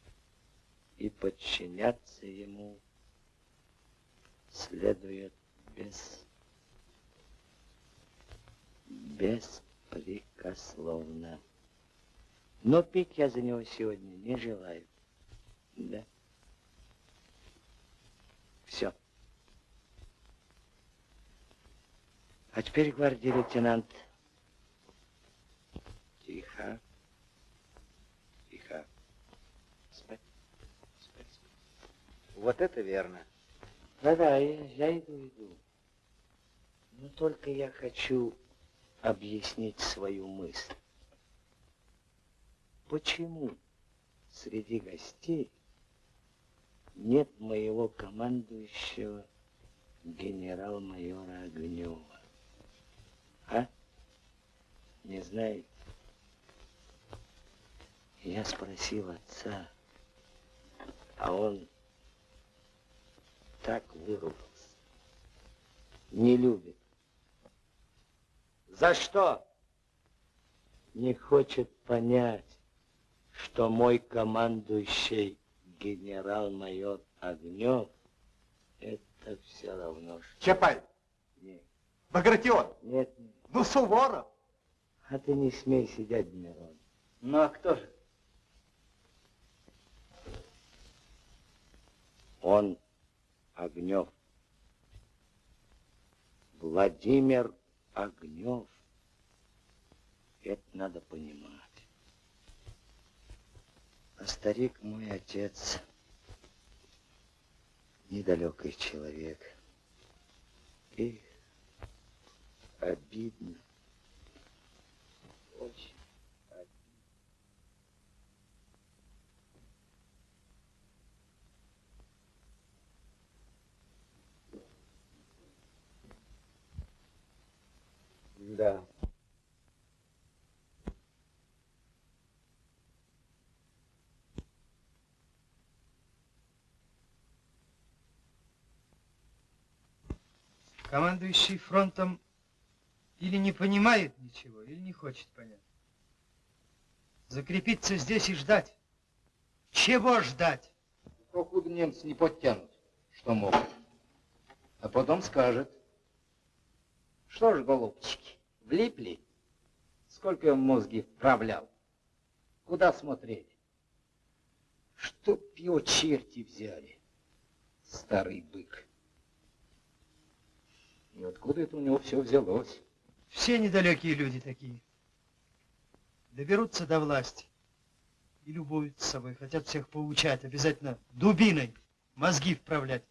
и подчиняться ему следует без беспрекословно. Но пить я за него сегодня не желаю. Да. Все. А теперь, гвардии лейтенант, тихо, тихо, спать, спать. Вот это верно. Да-да, я, я иду, иду. Но только я хочу объяснить свою мысль. Почему среди гостей нет моего командующего генерал-майора Огнева? А? Не знаете? Я спросил отца, а он так выругался. Не любит. За что? Не хочет понять, что мой командующий генерал-майор Огнев это все равно, что... Чапай. Нет. Багратион. Нет, нет. Ну, Суворов. А ты не смей сидеть, Мирон. Ну, а кто же? Он Огнев. Владимир Огнев. Это надо понимать. А старик мой отец недалекий человек. И обидно. Очень. Да. Командующий фронтом или не понимает ничего, или не хочет понять. Закрепиться здесь и ждать. Чего ждать? Покуда немцы не подтянут, что могут. А потом скажет. Что ж, голубчики, влипли? Сколько я мозги вправлял? Куда смотрели? Чтоб его черти взяли, старый бык. И откуда это у него все взялось? Все недалекие люди такие. Доберутся до власти и любуются собой, хотят всех поучать, обязательно дубиной мозги вправлять.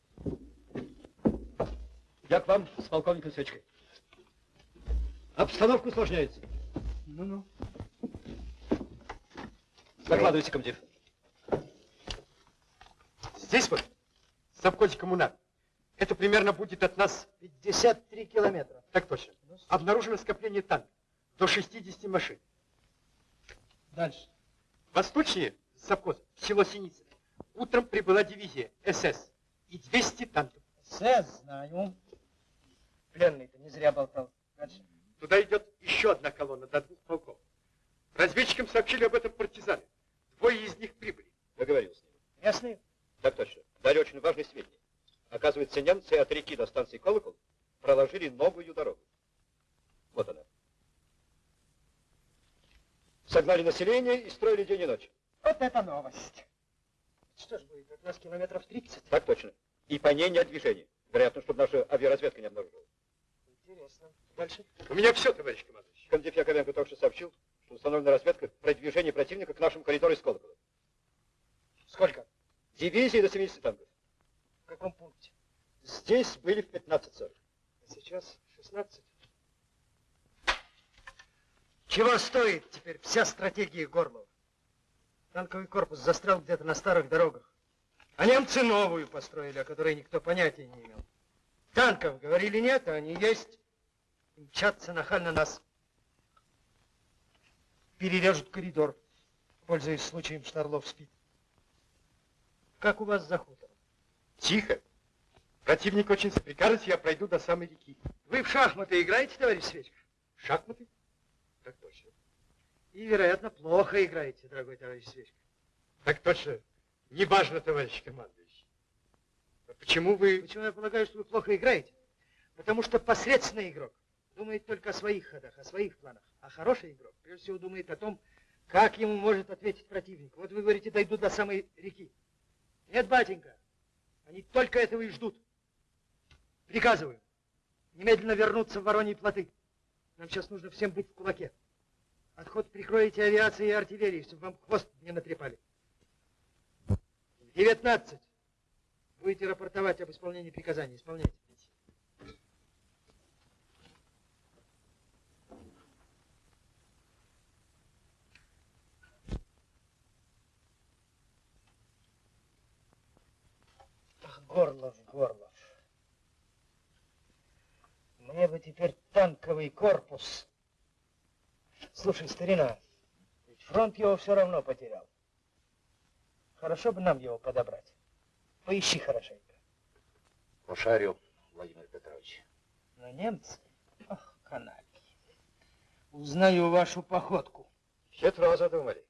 Я к вам с полковником Свечкой. Обстановка усложняется. Ну-ну. Докладывайте, комдив. Здесь вот, совхозе коммунар. Это примерно будет от нас 53 километра. Так точно. Обнаружено скопление танков. До 60 машин. Дальше. Восточнее совхоза, село Синица. Утром прибыла дивизия СС и 200 танков. СС, знаю. Пленный-то не зря болтал. Дальше. Туда идет еще одна колонна до двух полков. Разведчикам сообщили об этом партизаны. Двое из них прибыли. Я говорил с ним. Местные? Так точно. Дали очень важные сведения. Оказывается, немцы от реки до станции Колокол проложили новую дорогу. Вот она. Согнали население и строили день и ночь. Вот это новость. Что ж будет, от нас километров 30? Так точно. И по ней нет движения. Вероятно, чтобы наша авиаразведка не обнаружила. Интересно. Дальше. У меня все, товарищ командующий. Комдив Яковенко только что сообщил, что установлена разведка продвижения противника к нашему коридору из Колокола. Сколько? Дивизии до 70 танков. В каком пункте? Здесь были в 15.40. А сейчас 16. Чего стоит теперь вся стратегия Горлова? Танковый корпус застрял где-то на старых дорогах. А немцы новую построили, о которой никто понятия не имел. Танков, говорили, нет, а они есть. И мчатся нахально нас. Перережут коридор, пользуясь случаем, что Орлов спит. Как у вас за хутором? Тихо. Противник очень соприкажется, я пройду до самой реки. Вы в шахматы играете, товарищ Свечка? Шахматы? Так точно. И, вероятно, плохо играете, дорогой товарищ Свечка. Так точно. Неважно, товарищ командующий. Почему вы... Почему я полагаю, что вы плохо играете? Потому что посредственный игрок думает только о своих ходах, о своих планах. А хороший игрок, прежде всего, думает о том, как ему может ответить противник. Вот вы говорите, дойду до самой реки. Нет, батенька, они только этого и ждут. Приказываю немедленно вернуться в Вороньи плоты. Нам сейчас нужно всем быть в кулаке. Отход прикроете авиацией и артиллерией, чтобы вам хвост не натрепали. 19. Будете рапортовать об исполнении приказаний. Исполняйте. Горлов, Горлов. Мне бы теперь танковый корпус. Слушай, старина, ведь фронт его все равно потерял. Хорошо бы нам его подобрать. Поищи хорошенько. Пошарю, Владимир Петрович. Но немцы, ах, канальки. Узнаю вашу походку. Хитро задумали.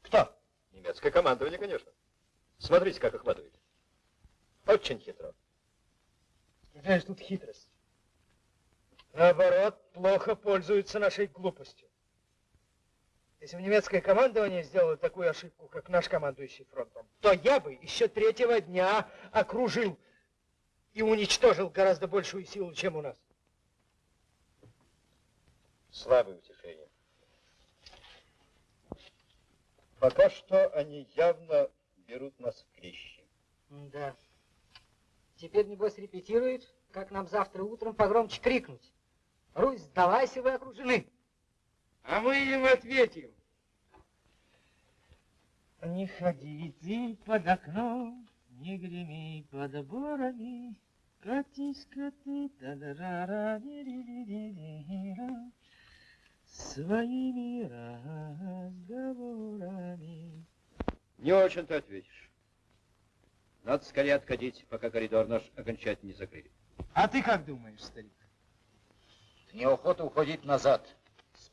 Кто? Немецкое командование, конечно. Смотрите, как охватывает. Очень хитро. Какая же тут хитрость? Наоборот, плохо пользуются нашей глупостью. Если бы немецкое командование сделало такую ошибку, как наш командующий фронтом, то я бы еще третьего дня окружил и уничтожил гораздо большую силу, чем у нас. Слабое утешение. Пока что они явно берут нас в клещи. Да. Теперь, небось, репетирует, как нам завтра утром погромче крикнуть. Русь, сдавайся, вы окружены. А мы им ответим. Не ходи ты под окном, не греми под борами, катись-ка ты та своими разговорами. Не очень ты ответишь. Надо скорее отходить, пока коридор наш окончательно не закрыли. А ты как думаешь, старик? Неохота уходить назад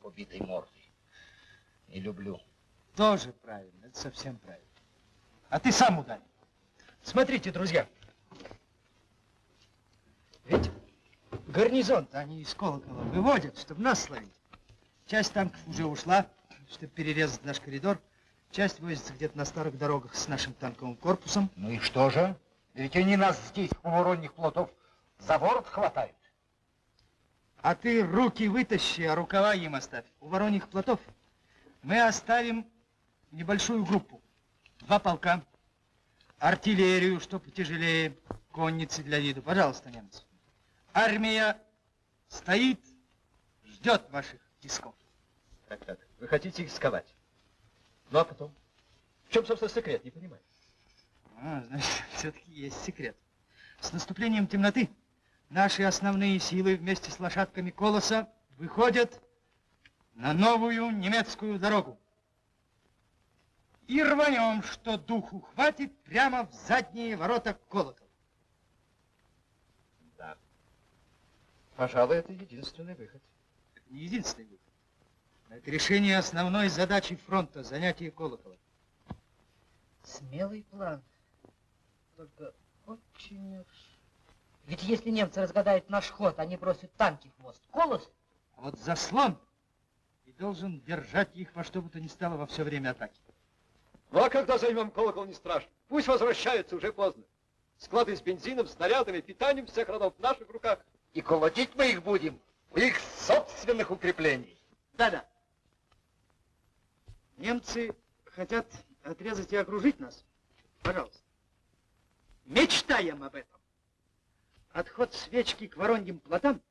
побитой мордой. Не люблю. Тоже правильно, это совсем правильно. А ты сам ударь. Смотрите, друзья. Ведь гарнизон-то они из колокола выводят, чтобы нас словить. Часть танков уже ушла, чтобы перерезать наш коридор. Часть возится где-то на старых дорогах с нашим танковым корпусом. Ну и что же? Ведь они нас здесь, у воронних плотов, за ворот хватают. А ты руки вытащи, а рукава им оставь. У вороньих плотов мы оставим небольшую группу. Два полка, артиллерию, что потяжелее, конницы для виду. Пожалуйста, немцы. Армия стоит, ждет ваших тисков. Так, так. Вы хотите их сковать? Ну а потом? В чем, собственно, секрет, не понимаю. А, значит, все-таки есть секрет. С наступлением темноты наши основные силы вместе с лошадками Колоса выходят на новую немецкую дорогу. И рванем, что духу хватит, прямо в задние ворота колокол. Да. Пожалуй, это единственный выход. Это не единственный выход. Но это решение основной задачи фронта, занятие колокола. Смелый план. Только очень уж... Ведь если немцы разгадают наш ход, они бросят танки в мост. Колос? А вот заслон и должен держать их во что бы то ни стало во все время атаки. Ну а когда займем колокол, не страшно. Пусть возвращаются, уже поздно. Склады с бензином, снарядами, питанием всех родов в наших руках. И колотить мы их будем у их собственных укреплений. Да-да. Немцы хотят отрезать и окружить нас. Пожалуйста. Мечтаем об этом. Отход свечки к вороньим плотам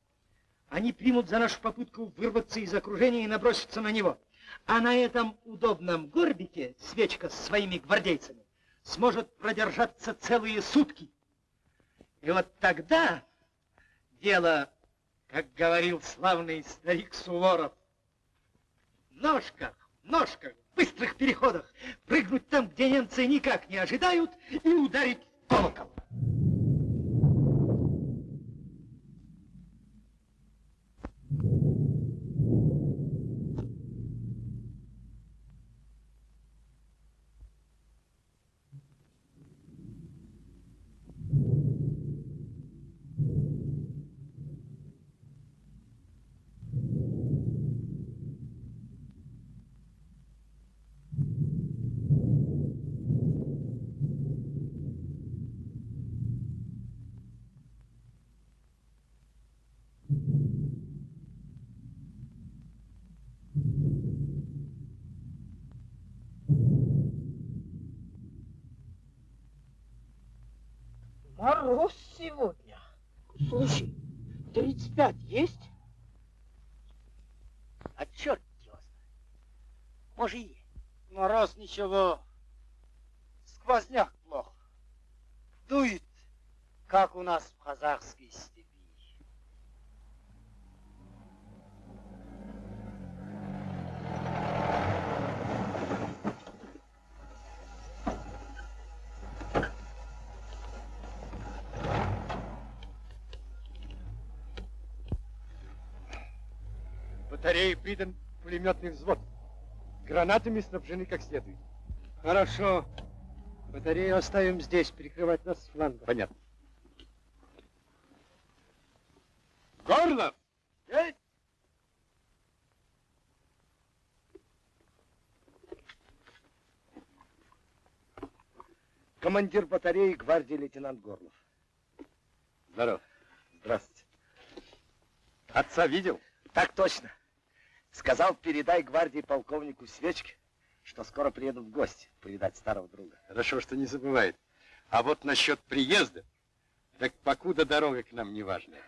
они примут за нашу попытку вырваться из окружения и наброситься на него. А на этом удобном горбике свечка с своими гвардейцами сможет продержаться целые сутки. И вот тогда дело, как говорил славный старик Суворов, в ножках, в ножках, в быстрых переходах, прыгнуть там, где немцы никак не ожидают, и ударить в колокол. Ничего. Сквозняк плохо. Дует, как у нас в казахской степи. Батареи придан пулеметный взвод. Гранатами снабжены как следует. Хорошо. Батарею оставим здесь, перекрывать нас с фланга. Понятно. Горлов! Есть! Командир батареи гвардии лейтенант Горлов. Здоров. Здравствуйте. Отца видел? Так точно. Сказал, передай гвардии полковнику Свечке, что скоро приедут в гости повидать старого друга. Хорошо, что не забывает. А вот насчет приезда, так покуда дорога к нам не важная.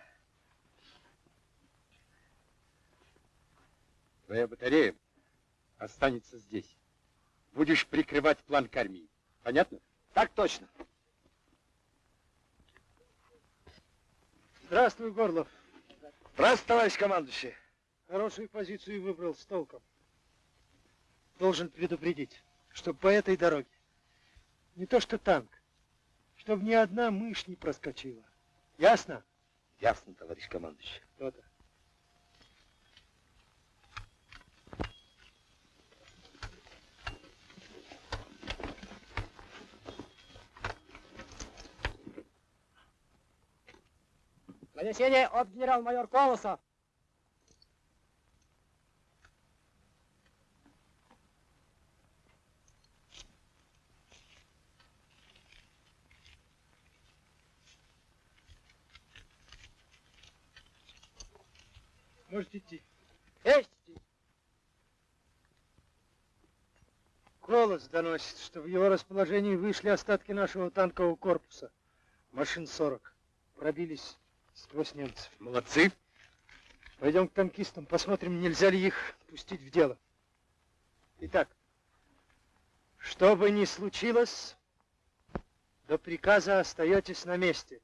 Твоя батарея останется здесь. Будешь прикрывать план к армии. Понятно? Так точно. Здравствуй, Горлов. Здравствуй, товарищ командующий. Хорошую позицию выбрал с толком. Должен предупредить, что по этой дороге не то что танк, чтобы ни одна мышь не проскочила. Ясно? Ясно, товарищ командующий. То-то. Донесение от генерал-майор Колосов. Можете идти. Есть! Колос доносит, что в его расположении вышли остатки нашего танкового корпуса. Машин 40. Пробились сквозь немцев. Молодцы. Пойдем к танкистам, посмотрим, нельзя ли их пустить в дело. Итак, что бы ни случилось, до приказа остаетесь на месте.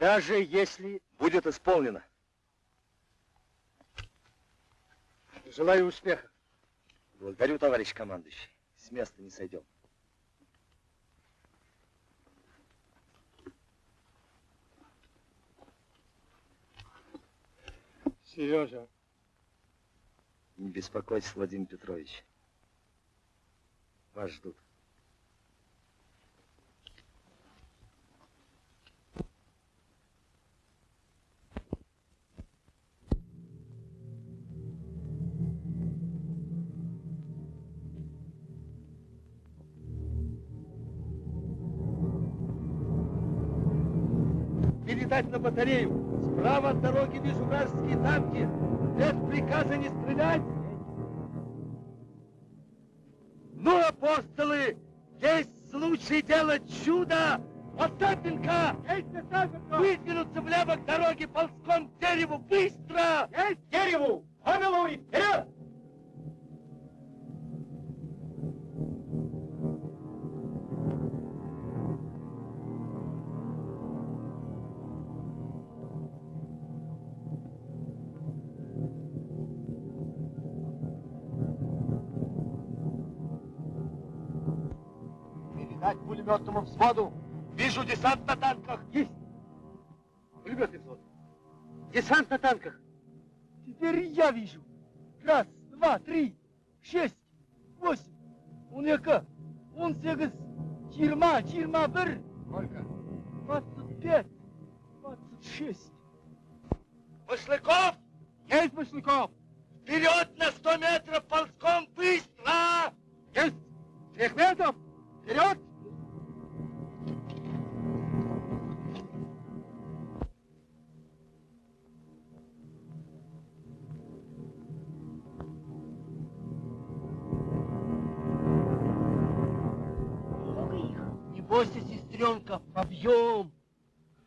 Даже если... Будет исполнено. Желаю успеха. Благодарю, товарищ командующий. С места не сойдем. Сережа. Не беспокойтесь, Владимир Петрович. Вас ждут. Передать на батарею. Справа от дороги вижу вражеские танки. Без приказа не стрелять. Ну, апостолы, есть случай делать чудо. Остапенко! Есть, Остапенко! Выдвинуться влево к дороге ползком к дереву. Быстро! Есть! К дереву! Помилуй! Вперед! Пулеметному взводу. Вижу десант на танках. Есть! Пулеметный взвод. Десант на танках. Теперь я вижу. Раз, два, три, шесть, восемь. Он яка? Он сегіз, жиырма, жиырма бір. Сколько? Двадцать пять, двадцать шесть. Машлыков! Есть, Машлыков! Вперед на сто метров ползком! Быстро! Есть! Трех метров! Вперед! Бойся, сестренка, побьем!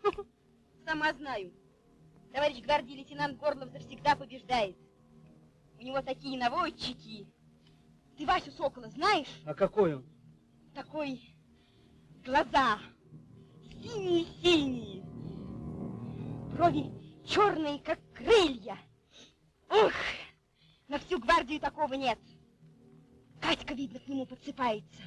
Сама знаю. Товарищ гвардии лейтенант Горлов завсегда побеждает. У него такие наводчики. Ты Васю Сокола знаешь? А какой он? Такой глаза синие-синие. Брови черные, как крылья. Ух, на всю гвардию такого нет. Катька, видно, к нему подсыпается.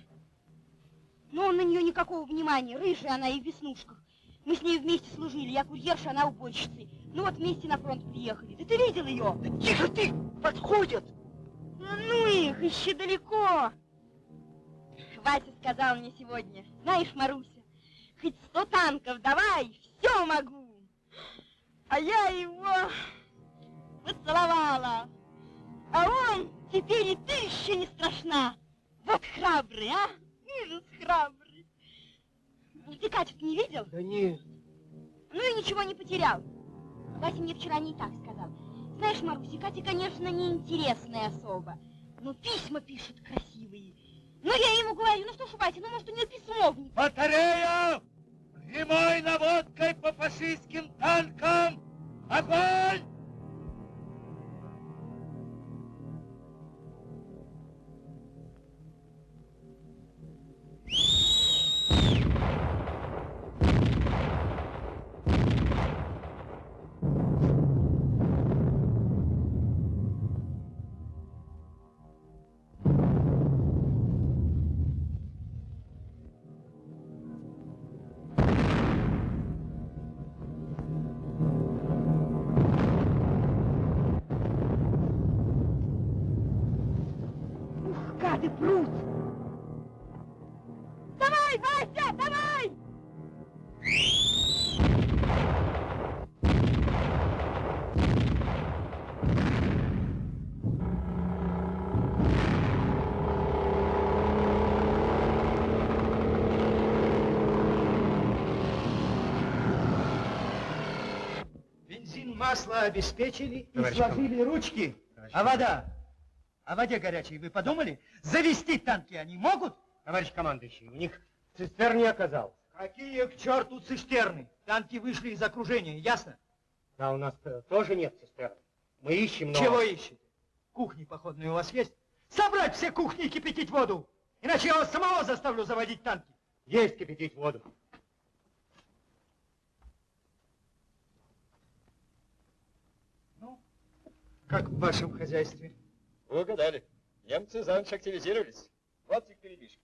Но он на нее никакого внимания. Рыжая она и в веснушках. Мы с ней вместе служили. Я курьерша, она уборщицей. Ну вот вместе на фронт приехали. Да ты видел ее? Да тихо ты! Подходят! Ну их, еще далеко. Вася сказал мне сегодня, знаешь, Маруся, хоть сто танков давай, все могу. А я его поцеловала. А он теперь и ты еще не страшна. Вот храбрый, а? Ужас храбрый. Ты Катю не видел? Да нет. Ну и ничего не потерял. Вася мне вчера не так сказал. Знаешь, Маруся, Катя, конечно, неинтересная особа, но письма пишет красивые. Ну, я ему говорю, ну что ж, Вася, ну, может, у нее письмо в них. Батарея! Прямой наводкой по фашистским танкам! Огонь! Масло обеспечили и Товарищ сложили ручки. А вода? О воде горячей вы подумали? Завести танки они могут? Товарищ командующий, у них цистерн не оказалось. Какие к черту цистерны? Танки вышли из окружения, ясно? Да, у нас -то тоже нет цистерн. Мы ищем, но... Чего ищете? Кухни походные у вас есть? Собрать все кухни и кипятить воду! Иначе я вас самого заставлю заводить танки. Есть кипятить воду. Как в вашем хозяйстве? Вы угадали. Немцы за ночь активизировались. Вот их передвижки.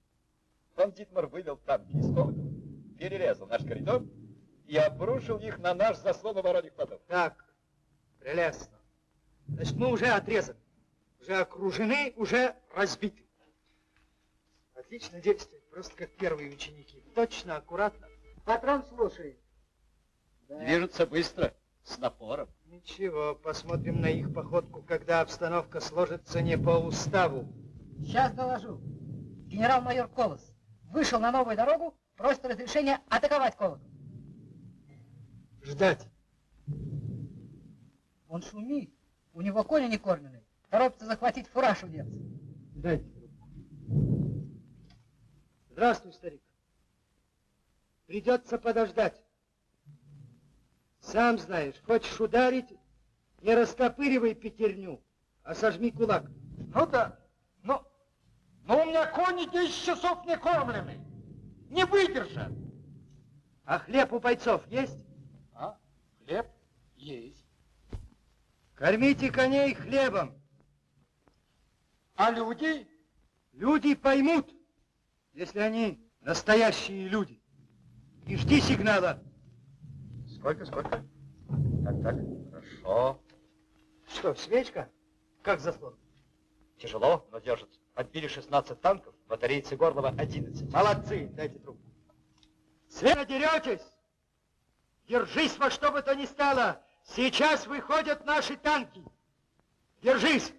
Фон Дитмар вывел танки из колокола, перерезал наш коридор и обрушил их на наш заслон оборонных плотов. Так, прелестно. Значит, мы уже отрезаны, уже окружены, уже разбиты. Отлично действует, просто как первые ученики. Точно, аккуратно. Патрон слушает. Движутся быстро, с напором. Ничего, посмотрим на их походку, когда обстановка сложится не по уставу. Сейчас доложу. Генерал-майор Колос вышел на новую дорогу, просит разрешения атаковать колокол. Ждать. Он шумит. У него кони не кормленные. Торопится захватить фураж у немцев. Дайте. Здравствуй, старик. Придется подождать. Сам знаешь, хочешь ударить, не раскопыривай пятерню, а сожми кулак. Ну да, но, но у меня кони 10 часов не кормлены. Не выдержат. А хлеб у бойцов есть? А, хлеб есть. Кормите коней хлебом. А люди? Люди поймут, если они настоящие люди. И жди сигнала. Сколько, сколько? Так, так, хорошо. Что, свечка? Как заслон? Тяжело, но держит. Отбили 16 танков, батарейцы Горлова 11. Молодцы, дайте трубку. Света, деретесь? Держись во что бы то ни стало. Сейчас выходят наши танки. Держись.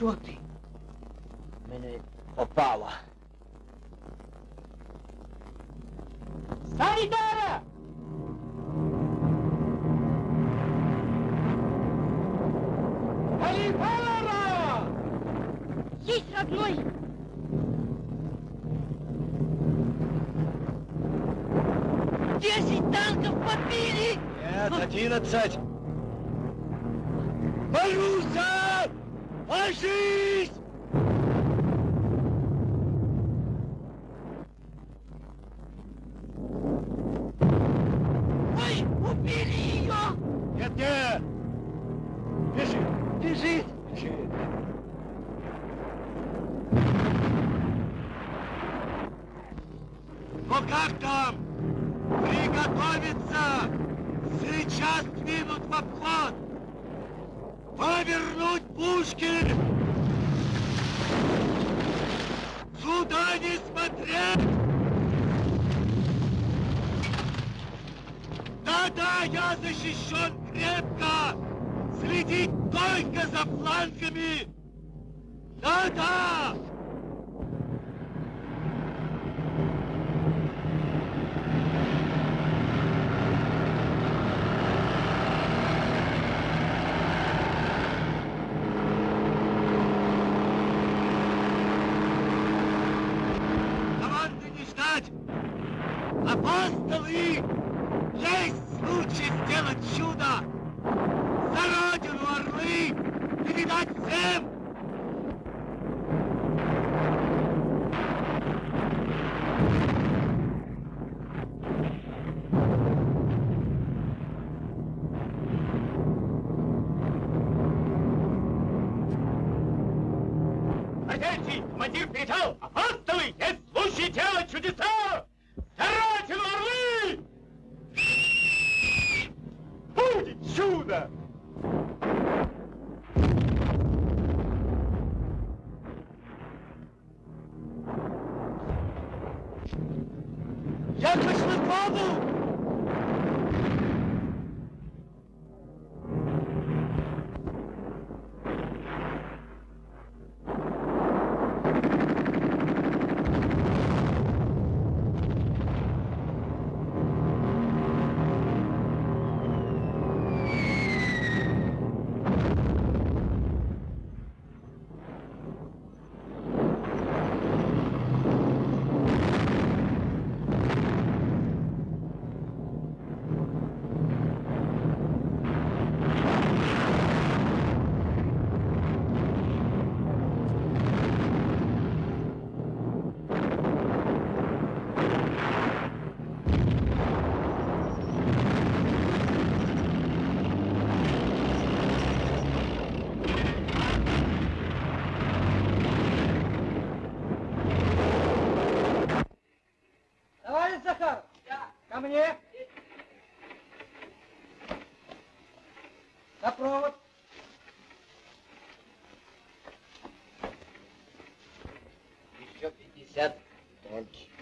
Хто ти? Мене попало. Санітара! Санітара! Есть, родной! Десять танков подбили! Нет, одиннадцать!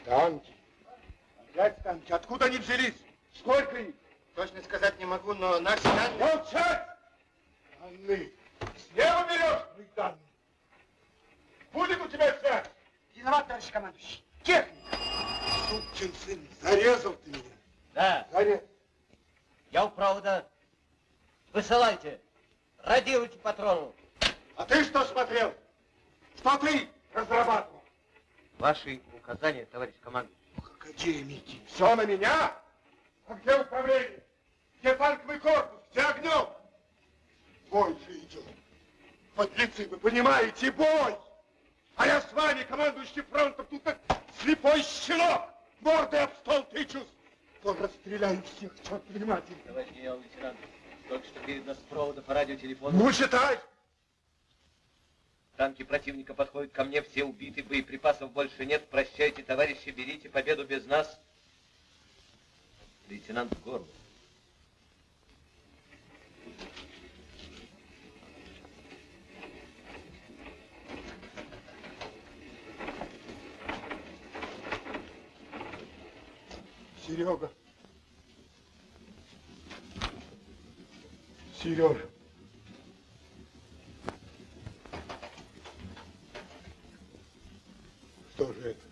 Танки, танки. Опять танки. Откуда они взялись? Сколько их? Точно сказать не могу, но наши данные... Молчать! Данные. Слева берешь мои данные. Будет у тебя связь? Виноват, товарищ командующий. Техника. Сукин сын, зарезал ты меня. Да. Зарезал. Я у провода. Высылайте. Радируйте патрону. А ты что смотрел? Что ты разрабатывал? Ваши указания, товарищ командующий. Академики. Все на меня? А где управление? Где танковый корпус? Где огнем? Бой же идет. Подлецы, вы понимаете, бой! А я с вами, командующий фронтом, тут как слепой щенок, мордой об стол тычусь. То расстреляю всех, черт внимательно. Товарищ генерал-лейтенант, только что передано с провода по радиотелефону. Ну, читай! Танки противника подходят ко мне, все убиты, боеприпасов больше нет. Прощайте, товарищи, берите победу без нас. Лейтенант Горлов. Серега. Сережа. Что же это?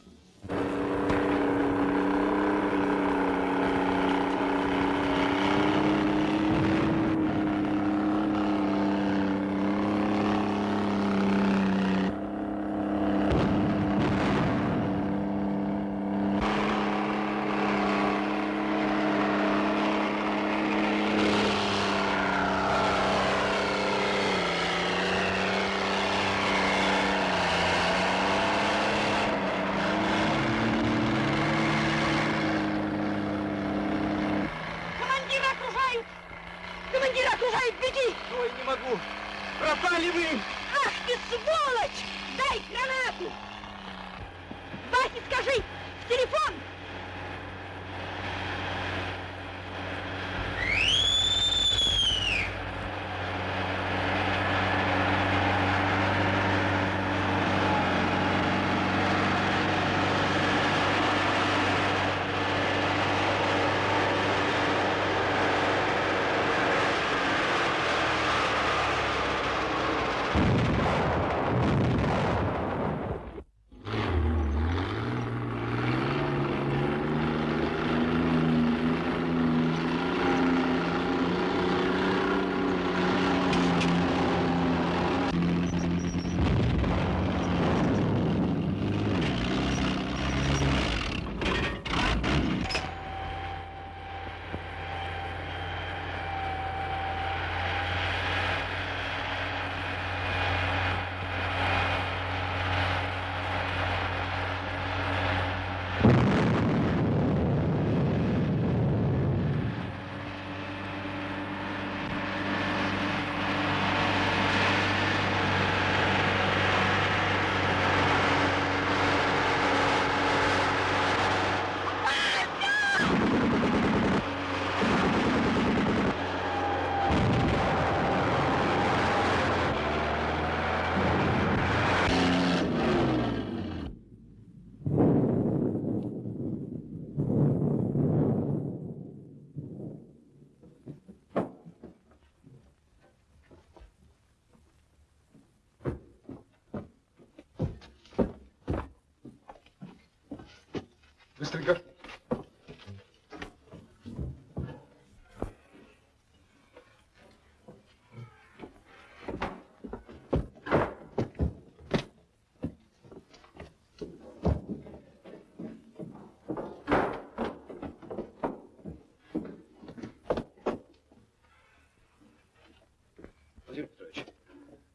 Петрович,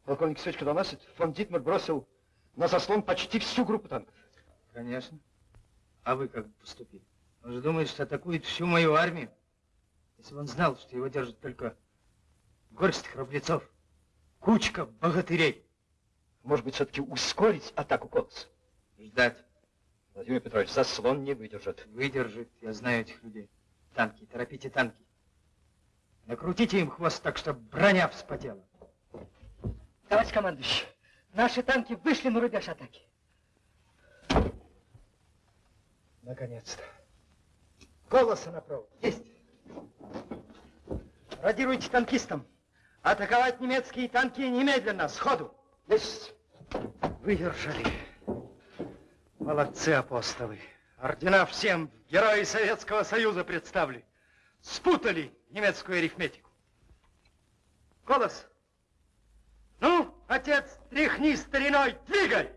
полковник Свечка доносит, фон Дитмар бросил на заслон почти всю группу танков. Конечно. А вы как поступили? Он же думает, что атакует всю мою армию. Если бы он знал, что его держит только горсть храбрецов, кучка богатырей. Может быть, все-таки ускорить атаку Колоса? Ждать. Владимир Петрович, заслон не выдержит. Выдержит, я знаю этих людей. Танки, торопите танки. Накрутите им хвост так, чтобы броня вспотела. Товарищ командующий, наши танки вышли на рубеж атаки. Наконец-то. Голоса на провод. Есть. Радируйте танкистам. Атаковать немецкие танки немедленно, сходу. Есть. Выдержали. Молодцы апостолы. Ордена всем герои Советского Союза представлю. Спутали немецкую арифметику. Голос. Ну, отец, тряхни стариной, двигай!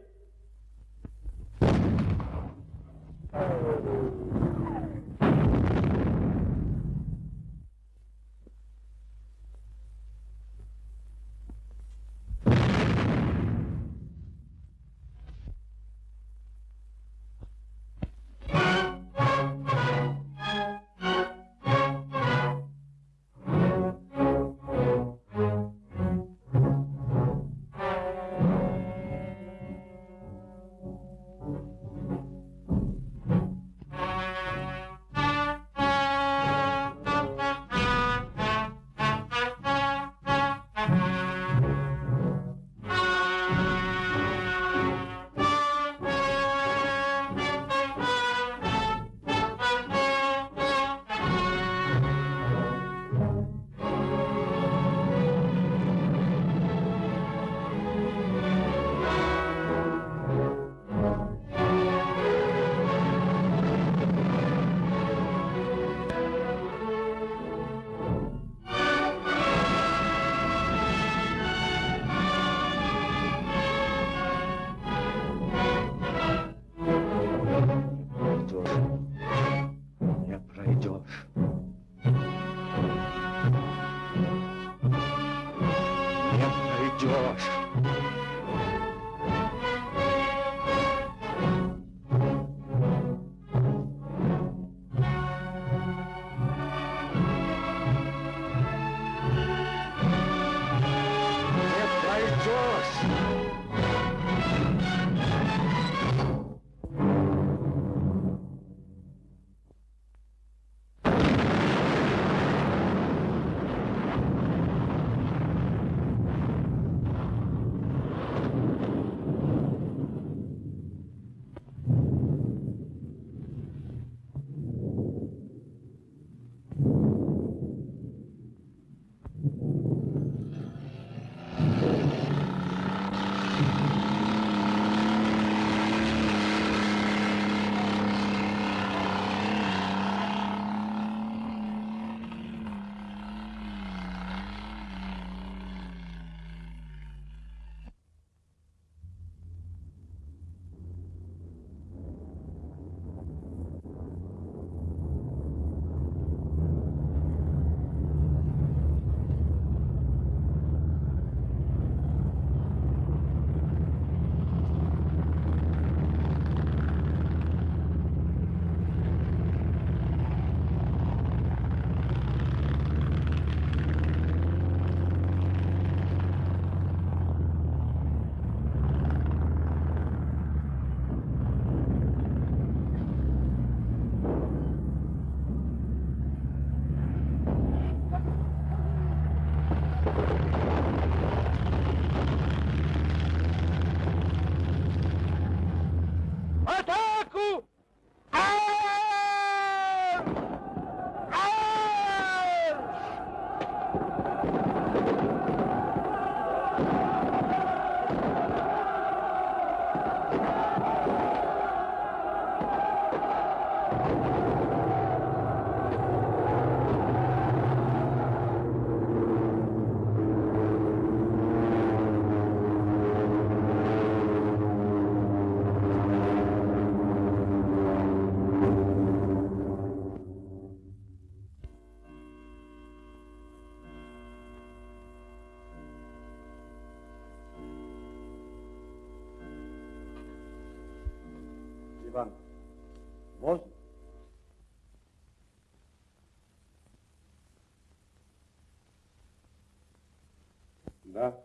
Да.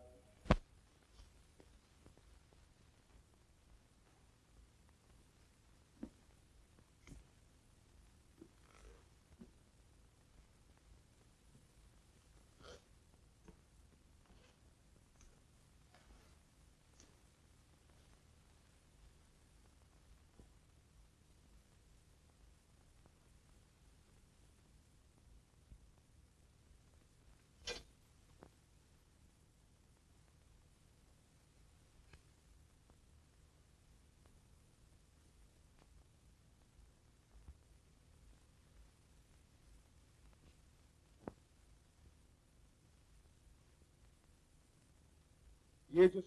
Едешь?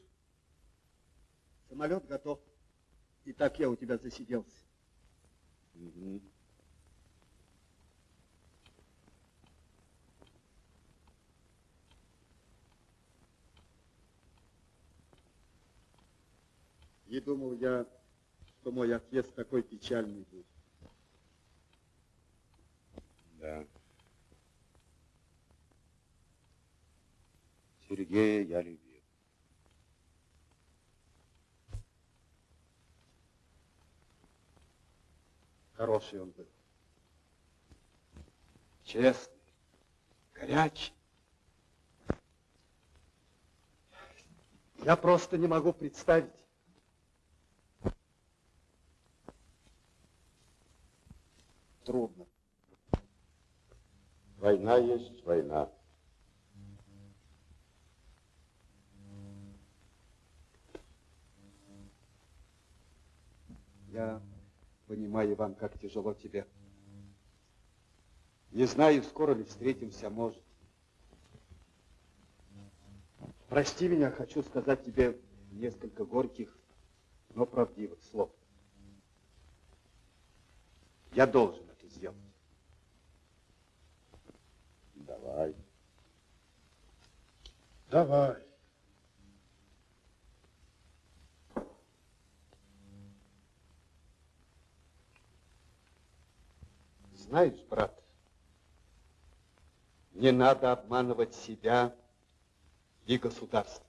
Самолет готов. И так я у тебя засиделся. Угу. И думал я, что мой отъезд такой печальный будет. Да. Сергея я любил. Хороший он был. Честный, горячий. Я просто не могу представить. Трудно. Война есть война. Я понимаю, Иван, как тяжело тебе. Не знаю, скоро ли встретимся, может. Прости меня, хочу сказать тебе несколько горьких, но правдивых слов. Я должен это сделать. Давай. Давай. Знаешь, брат, не надо обманывать себя и государство.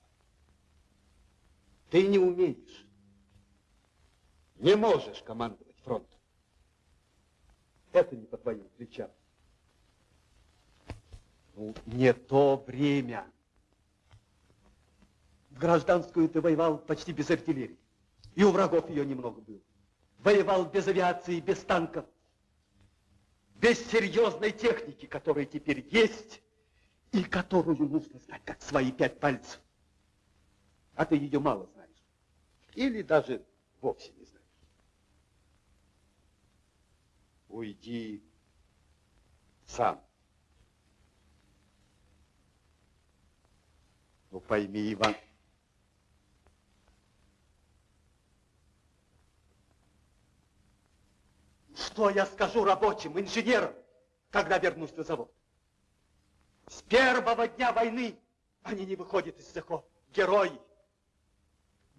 Ты не умеешь, не можешь командовать фронтом. Это не по твоим плечам. Ну, не то время. В гражданскую ты воевал почти без артиллерии. И у врагов ее немного было. Воевал без авиации, без танков. Без серьезной техники, которая теперь есть, и которую нужно знать, как свои пять пальцев. А ты ее мало знаешь. Или даже вовсе не знаешь. Уйди сам. Ну пойми, Иван. Что я скажу рабочим, инженерам, когда вернусь на завод? С первого дня войны они не выходят из цехов. Герои.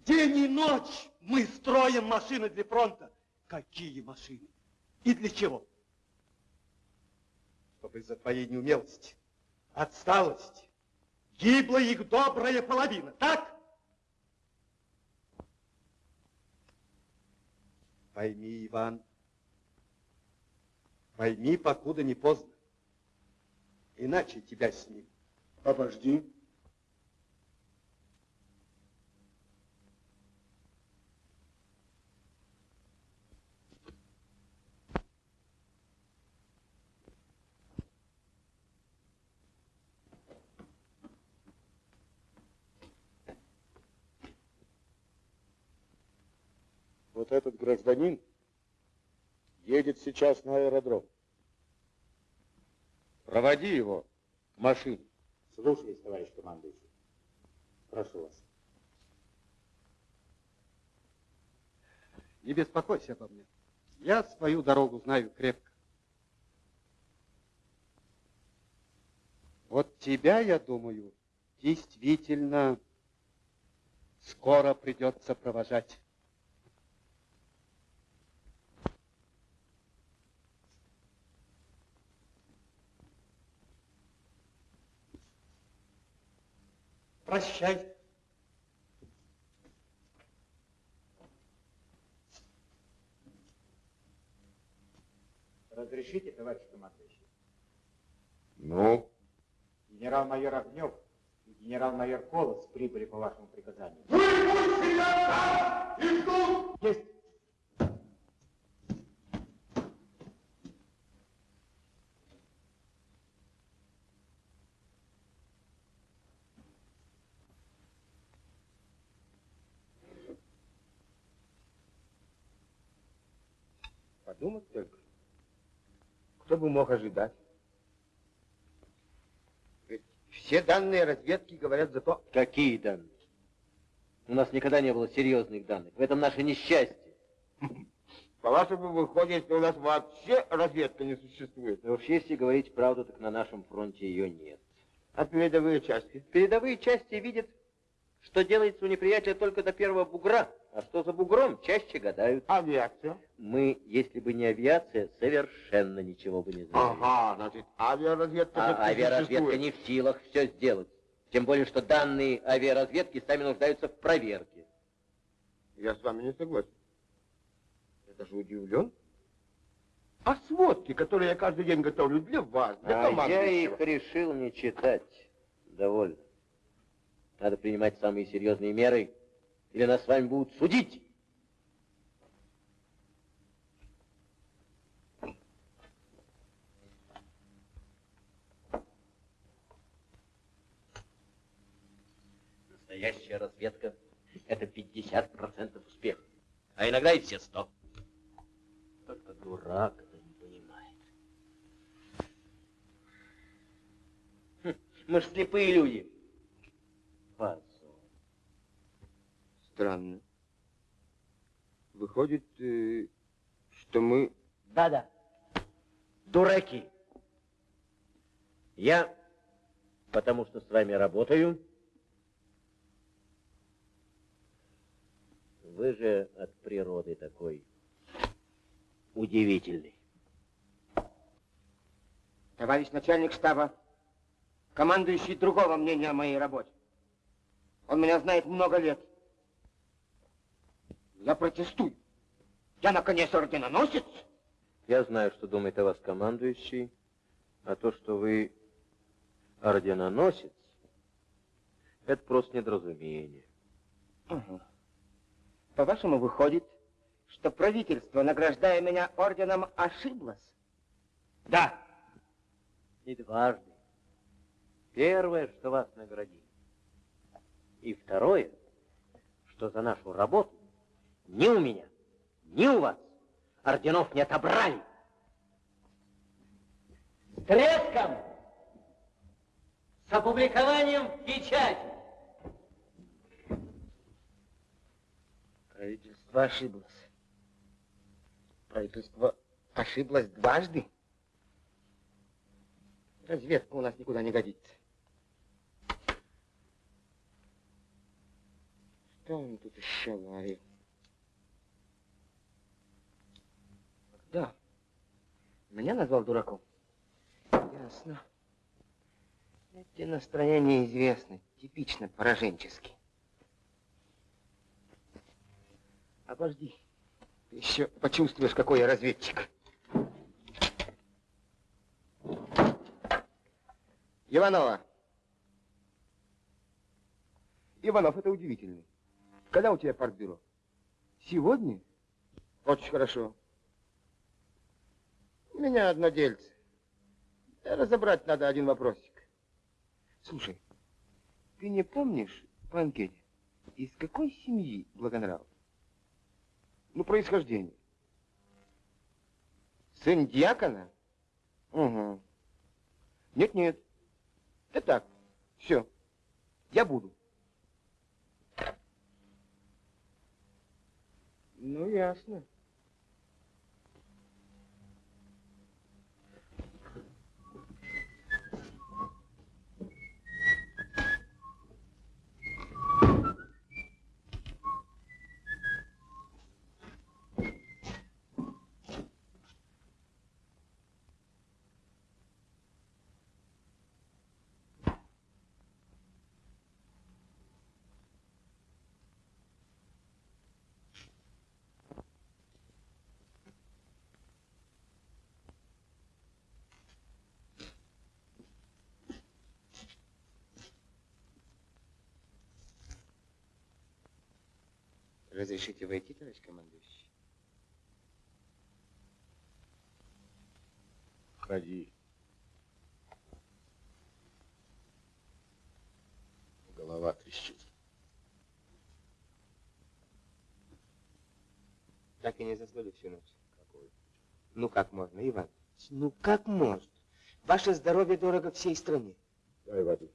День и ночь мы строим машины для фронта. Какие машины? И для чего? Чтобы из-за твоей неумелости, отсталости, гибла их добрая половина, так? Пойми, Иван, пойми, покуда не поздно. Иначе тебя с ним. Обожди. Вот этот гражданин едет сейчас на аэродром. Проводи его к машине. Слушаюсь, товарищ командующий. Прошу вас. Не беспокойся обо мне. Я свою дорогу знаю крепко. Вот тебя, я думаю, действительно скоро придется провожать. Прощай. Разрешите, товарищ командующий? Ну? Генерал-майор Огнев и генерал-майор Колос прибыли по вашему приказанию. Есть! Подумать только. Кто бы мог ожидать? Ведь все данные разведки говорят за то... Какие данные? У нас никогда не было серьезных данных. В этом наше несчастье. По-вашему, выходит, что у нас вообще разведка не существует? Но уж если говорить правду, так на нашем фронте ее нет. А передовые части? Передовые части видят, что делается у неприятеля только до первого бугра, а что за бугром, чаще гадают. Авиация? Мы, если бы не авиация, совершенно ничего бы не знали. Ага, значит, авиаразведка А авиаразведка существует. не в силах все сделать. Тем более, что данные авиаразведки сами нуждаются в проверке. Я с вами не согласен. Я даже удивлен. А сводки, которые я каждый день готовлю для вас, для А я их решил не читать. Довольно. Надо принимать самые серьезные меры, или нас с вами будут судить. Настоящая разведка — это 50% успеха, а иногда и все 100. Только дурак это не понимает. Хм, Мы же слепые люди. Странно. Выходит, э, что мы... Да-да. Дураки. Я, потому что с вами работаю. Вы же от природы такой удивительный. Товарищ начальник штаба, командующий другого мнения о моей работе. Он меня знает много лет. Я протестую. Я, наконец, орденоносец. Я знаю, что думает о вас командующий, а то, что вы орденоносец, это просто недоразумение. Ага. По-вашему, выходит, что правительство, награждая меня орденом, ошиблось? Да. И дважды. Первое, что вас наградили. И второе, что за нашу работу ни у меня, ни у вас орденов не отобрали. С треском! С опубликованием в печати! Правительство ошиблось. Правительство ошиблось дважды. Разведка у нас никуда не годится. Что он тут еще говорил? Да. Меня назвал дураком? Ясно. Эти настроения известны, типично пораженческие. Обожди. Ты еще почувствуешь, какой я разведчик. Иванова. Иванов, это удивительно. Когда у тебя партбюро? Сегодня? Очень хорошо. У меня одно дельце. Да Разобрать надо один вопросик. Слушай, ты не помнишь по анкете, из какой семьи Благонрав? Ну, происхождение. Сын дьякона? Угу. Нет-нет. Да так. Все. Я буду. Ну, ясно. Разрешите войти, товарищ командующий? Входи. Голова трещит. Так и не заснули всю ночь. Какой? Ну как можно, Иван? Ну как можно? Ваше здоровье дорого всей стране. Дай воды.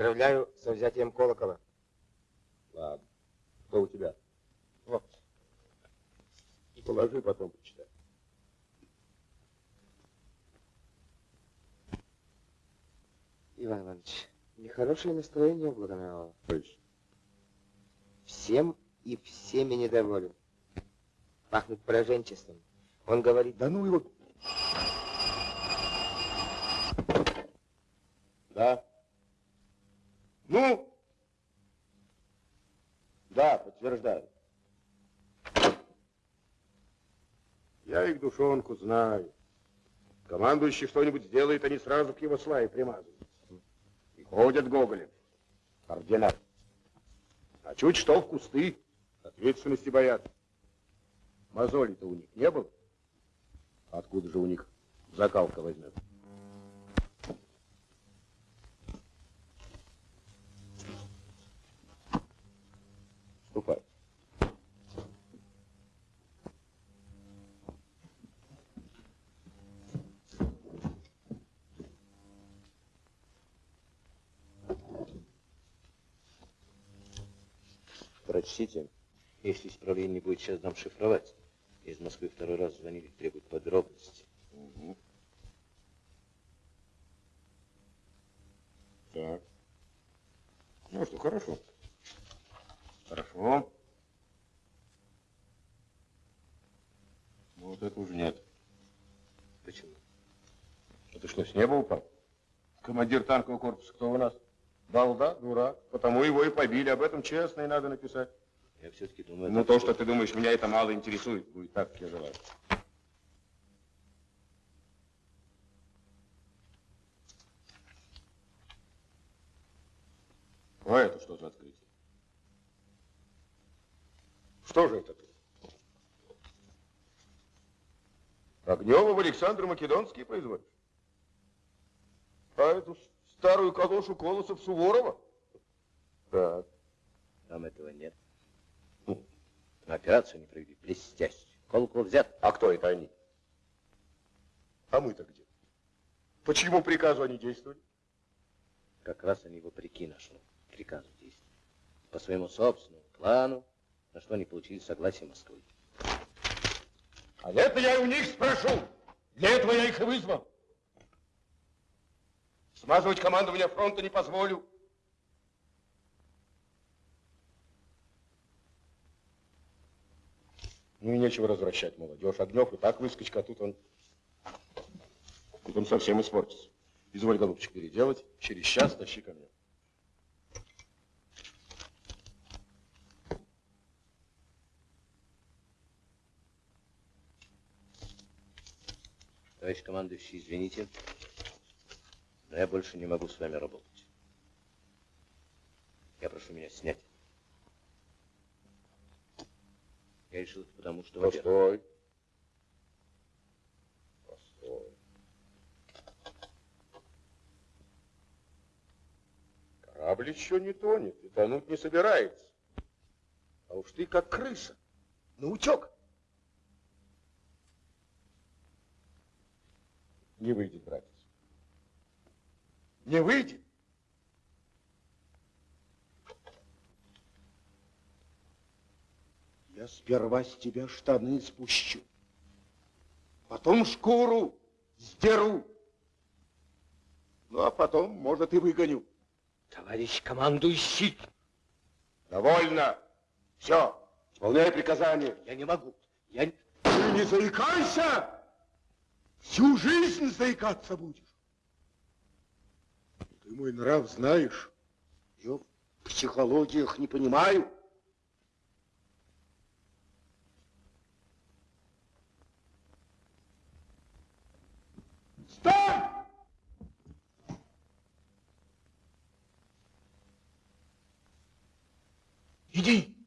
Поздравляю со взятием колокола. Ладно. Что у тебя? Вот. И положи, потом почитай. Иван Иванович, нехорошее настроение у Благонравова. Всем и всеми недоволен. Пахнет пораженчеством. Он говорит, да ну его... Да. Ну? Да, подтверждаю. Я их душонку знаю. Командующий что-нибудь сделает, они сразу к его славе примазываются. И ходят гоголем. Ордена. А чуть что в кусты, ответственности боятся. Мозолей-то у них не было. Откуда же у них закалка возьмет? Ступай. Прочтите. Если исправление будет, сейчас дам шифровать. Из Москвы второй раз звонили, требуют подробности. Угу. Так. Ну что, хорошо. Хорошо. Ну, вот это уже нет. Почему? Это что, с неба упал? Командир танкового корпуса кто у нас? Балда, дурак. Потому его и побили. Об этом честно и надо написать. Я все-таки думаю... Ну, то, что ты думаешь, меня это мало интересует. Будет так, как я желаю. А это что же это ты? Огнева в Александр Македонский производишь? А эту старую калошу Колосов Суворова? Так. Там этого нет. Операцию не провели. Блестяще. Колокол взят. А кто это они? А мы-то где? По чьему приказу они действовали? Как раз они вопреки нашему приказу действовали. По своему собственному плану, на что они получили согласие Москвы. А это я у них спрошу. Для этого я их и вызвал. Смазывать командование фронта не позволю. Ну и нечего возвращать молодежь. Огнев и так выскочка, а тут он... Тут он совсем испортится. Изволь, голубчик, переделать. Через час тащи ко мне. Товарищ командующий, извините, но я больше не могу с вами работать. Я прошу меня снять. Я решил это потому, что... Постой. Постой. Корабль еще не тонет и тонуть не собирается. А уж ты как крыса. На утек. Не выйдет, братец. Не выйдет. Я сперва с тебя штаны спущу, потом шкуру сдеру, ну а потом, может, и выгоню. Товарищ командующий! Довольно. Все, исполняй приказание. Я не могу. Я... Ты не заикайся! Всю жизнь заикаться будешь. Ты мой нрав знаешь. Я в психологиях не понимаю. Стой! Иди.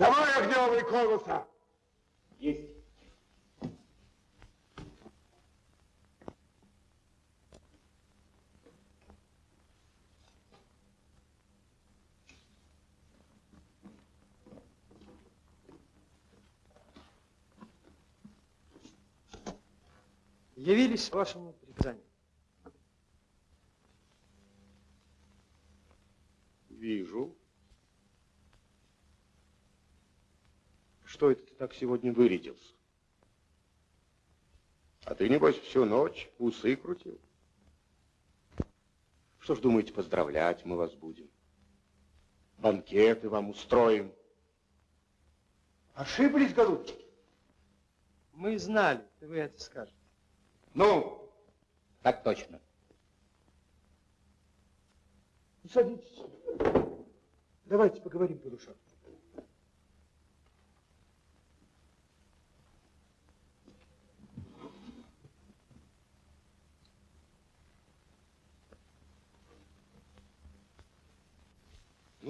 Давай огневые и! А! Есть. явились вашему приказанию. Вижу. Что это ты так сегодня вырядился? А ты, небось, всю ночь усы крутил? Что ж, думаете, поздравлять мы вас будем? Банкеты вам устроим. Ошиблись, голубчики? Мы знали, что вы это скажете. Ну, так точно. Садитесь. Давайте поговорим по душам.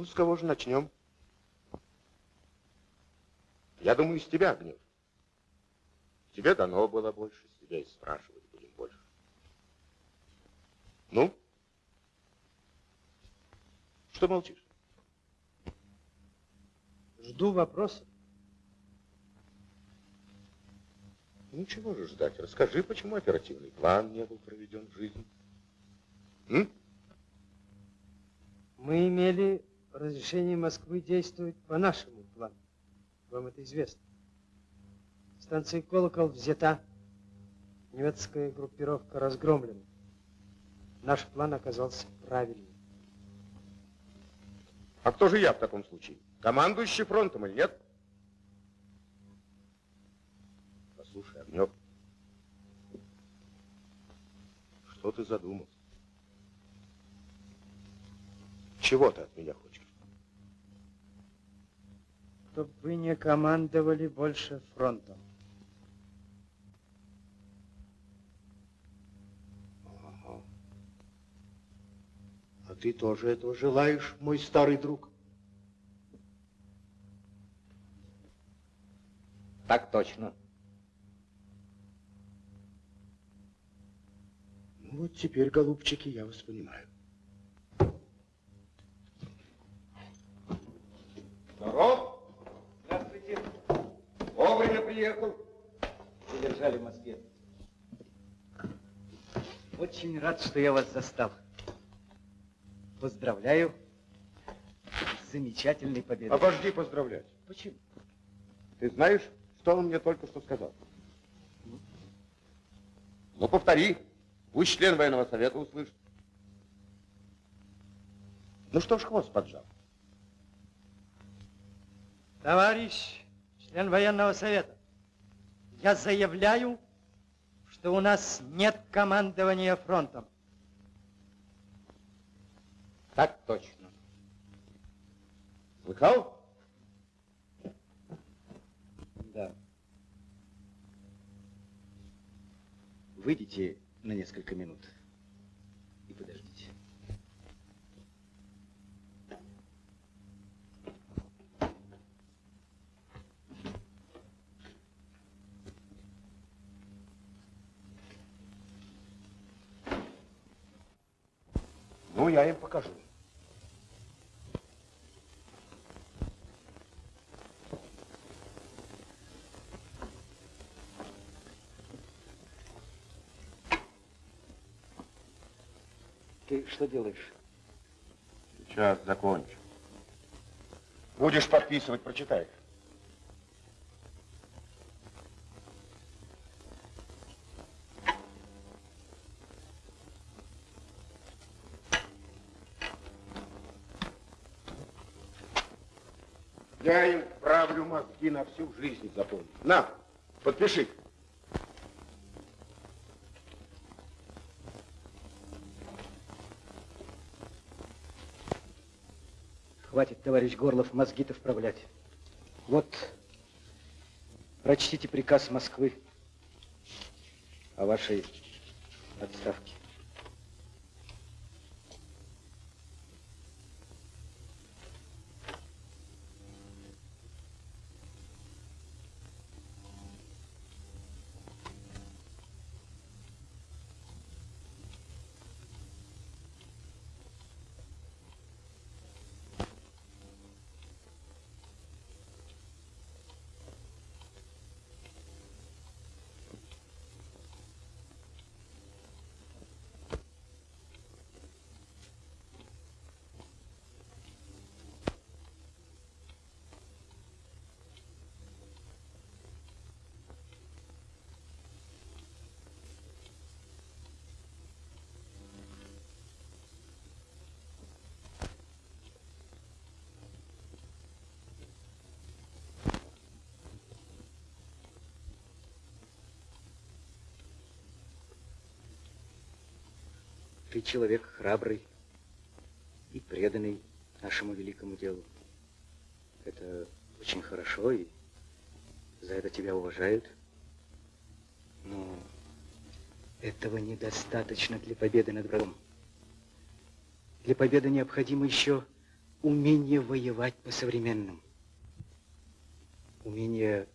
Ну, с кого же начнем? Я думаю, с тебя, Гнев. Тебе дано было больше, с тебя и спрашивать будем больше. Ну? Что молчишь? Жду вопроса. Ну, чего же ждать? Расскажи, почему оперативный план не был проведен в жизнь. М? Мы имели разрешение Москвы действовать по нашему плану. Вам это известно. Станция «Колокол» взята. Немецкая группировка разгромлена. Наш план оказался правильным. А кто же я в таком случае? Командующий фронтом или нет? Послушай, Огнев, что ты задумал? Чего ты от меня хочешь? Чтоб вы не командовали больше фронтом. Ага. А ты тоже этого желаешь, мой старый друг? Так точно. Ну вот теперь, голубчики, я вас понимаю. Здоров! Приехал. Задержали в Москве. Очень рад, что я вас застал. Поздравляю с замечательной победой. Обожди поздравлять. Почему? Ты знаешь, что он мне только что сказал? Ну, повтори. Пусть член военного совета услышит. Ну что ж хвост поджал? Товарищ член военного совета, я заявляю, что у нас нет командования фронтом. Так точно. Слыхал? Да. Выйдите на несколько минут Ну, я им покажу. Ты что делаешь? Сейчас закончу. Будешь подписывать, прочитай. Им правлю мозги на всю жизнь запомню. На, подпиши. Хватит, товарищ Горлов, мозги-то вправлять. Вот, прочтите приказ Москвы о вашей отставке. Ты человек храбрый и преданный нашему великому делу. Это очень хорошо, и за это тебя уважают. Но этого недостаточно для победы над врагом. Для победы необходимо еще умение воевать по-современному. Умение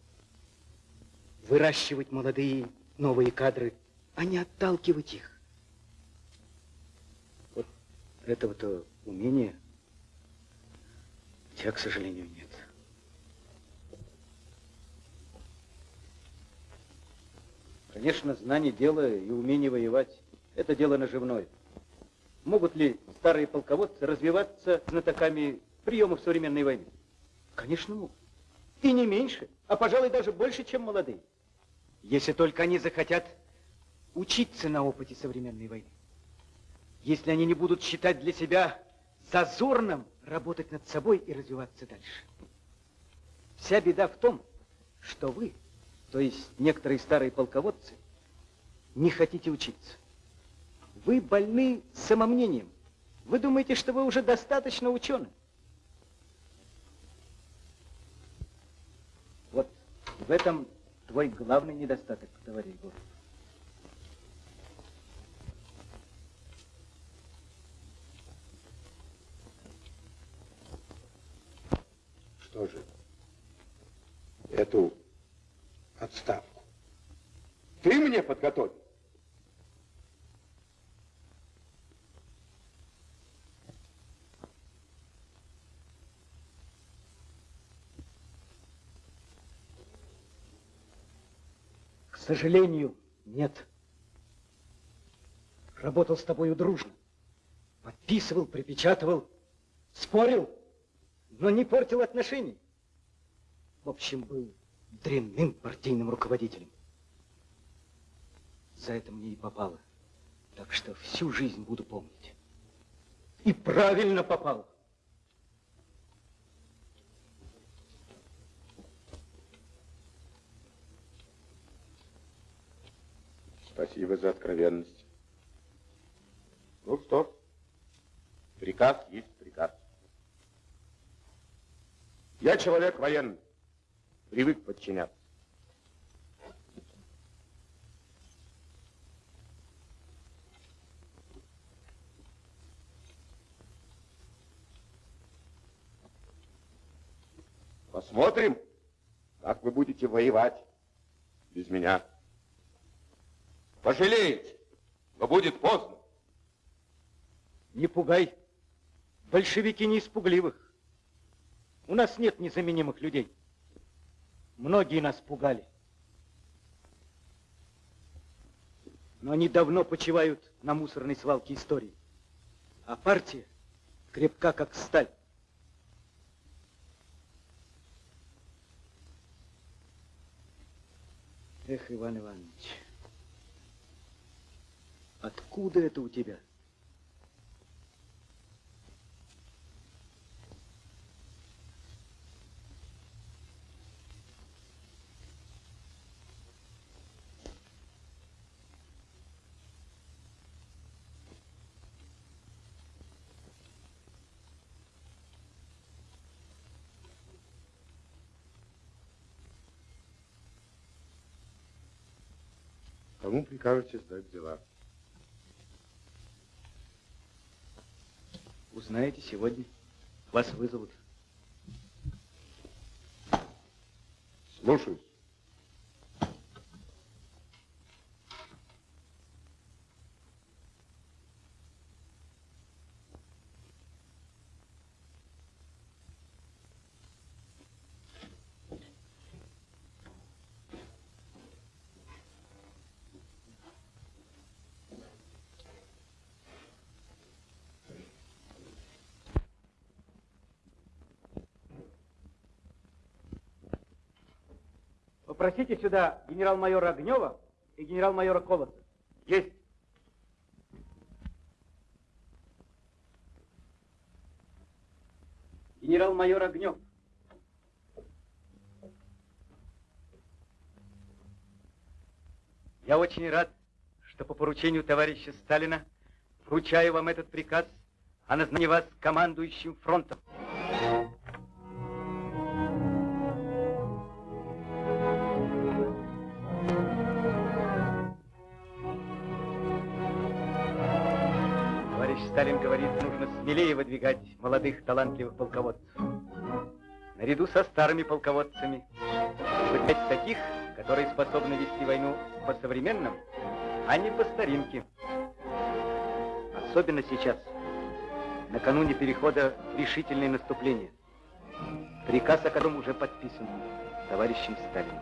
выращивать молодые новые кадры, а не отталкивать их. Этого-то умения у тебя, к сожалению, нет. Конечно, знание дела и умение воевать – это дело наживное. Могут ли старые полководцы развиваться знатоками приемов современной войны? Конечно, могут. И не меньше, а, пожалуй, даже больше, чем молодые. Если только они захотят учиться на опыте современной войны. Если они не будут считать для себя зазорным работать над собой и развиваться дальше. Вся беда в том, что вы, то есть некоторые старые полководцы, не хотите учиться. Вы больны самомнением. Вы думаете, что вы уже достаточно учены. Вот в этом твой главный недостаток, товарищ Горов. Что же, эту отставку ты мне подготовил? К сожалению, нет. Работал с тобою дружно. Подписывал, припечатывал, спорил, но не портил отношений. В общем, был дрянным партийным руководителем. За это мне и попало. Так что всю жизнь буду помнить. И правильно попал. Спасибо за откровенность. Ну что приказ есть приказ. Я человек военный, привык подчиняться. Посмотрим, как вы будете воевать без меня. Пожалеете, но будет поздно. Не пугай. Большевики не испугливых. У нас нет незаменимых людей. Многие нас пугали. Но они давно почивают на мусорной свалке истории. А партия крепка, как сталь. Эх, Иван Иванович, откуда это у тебя? Кому прикажете сдать дела? Узнаете сегодня. Вас вызовут. Слушаюсь. Попросите сюда генерал-майора Огнева и генерал-майора Колоса. Есть. Генерал-майор Огнев. Я очень рад, что по поручению товарища Сталина вручаю вам этот приказ о назначении вас командующим фронтом. Сталин говорит, нужно смелее выдвигать молодых талантливых полководцев. Наряду со старыми полководцами выдвигать таких, которые способны вести войну по-современному, а не по старинке. Особенно сейчас, накануне перехода в решительное наступление, приказ о котором уже подписан товарищем Сталиным.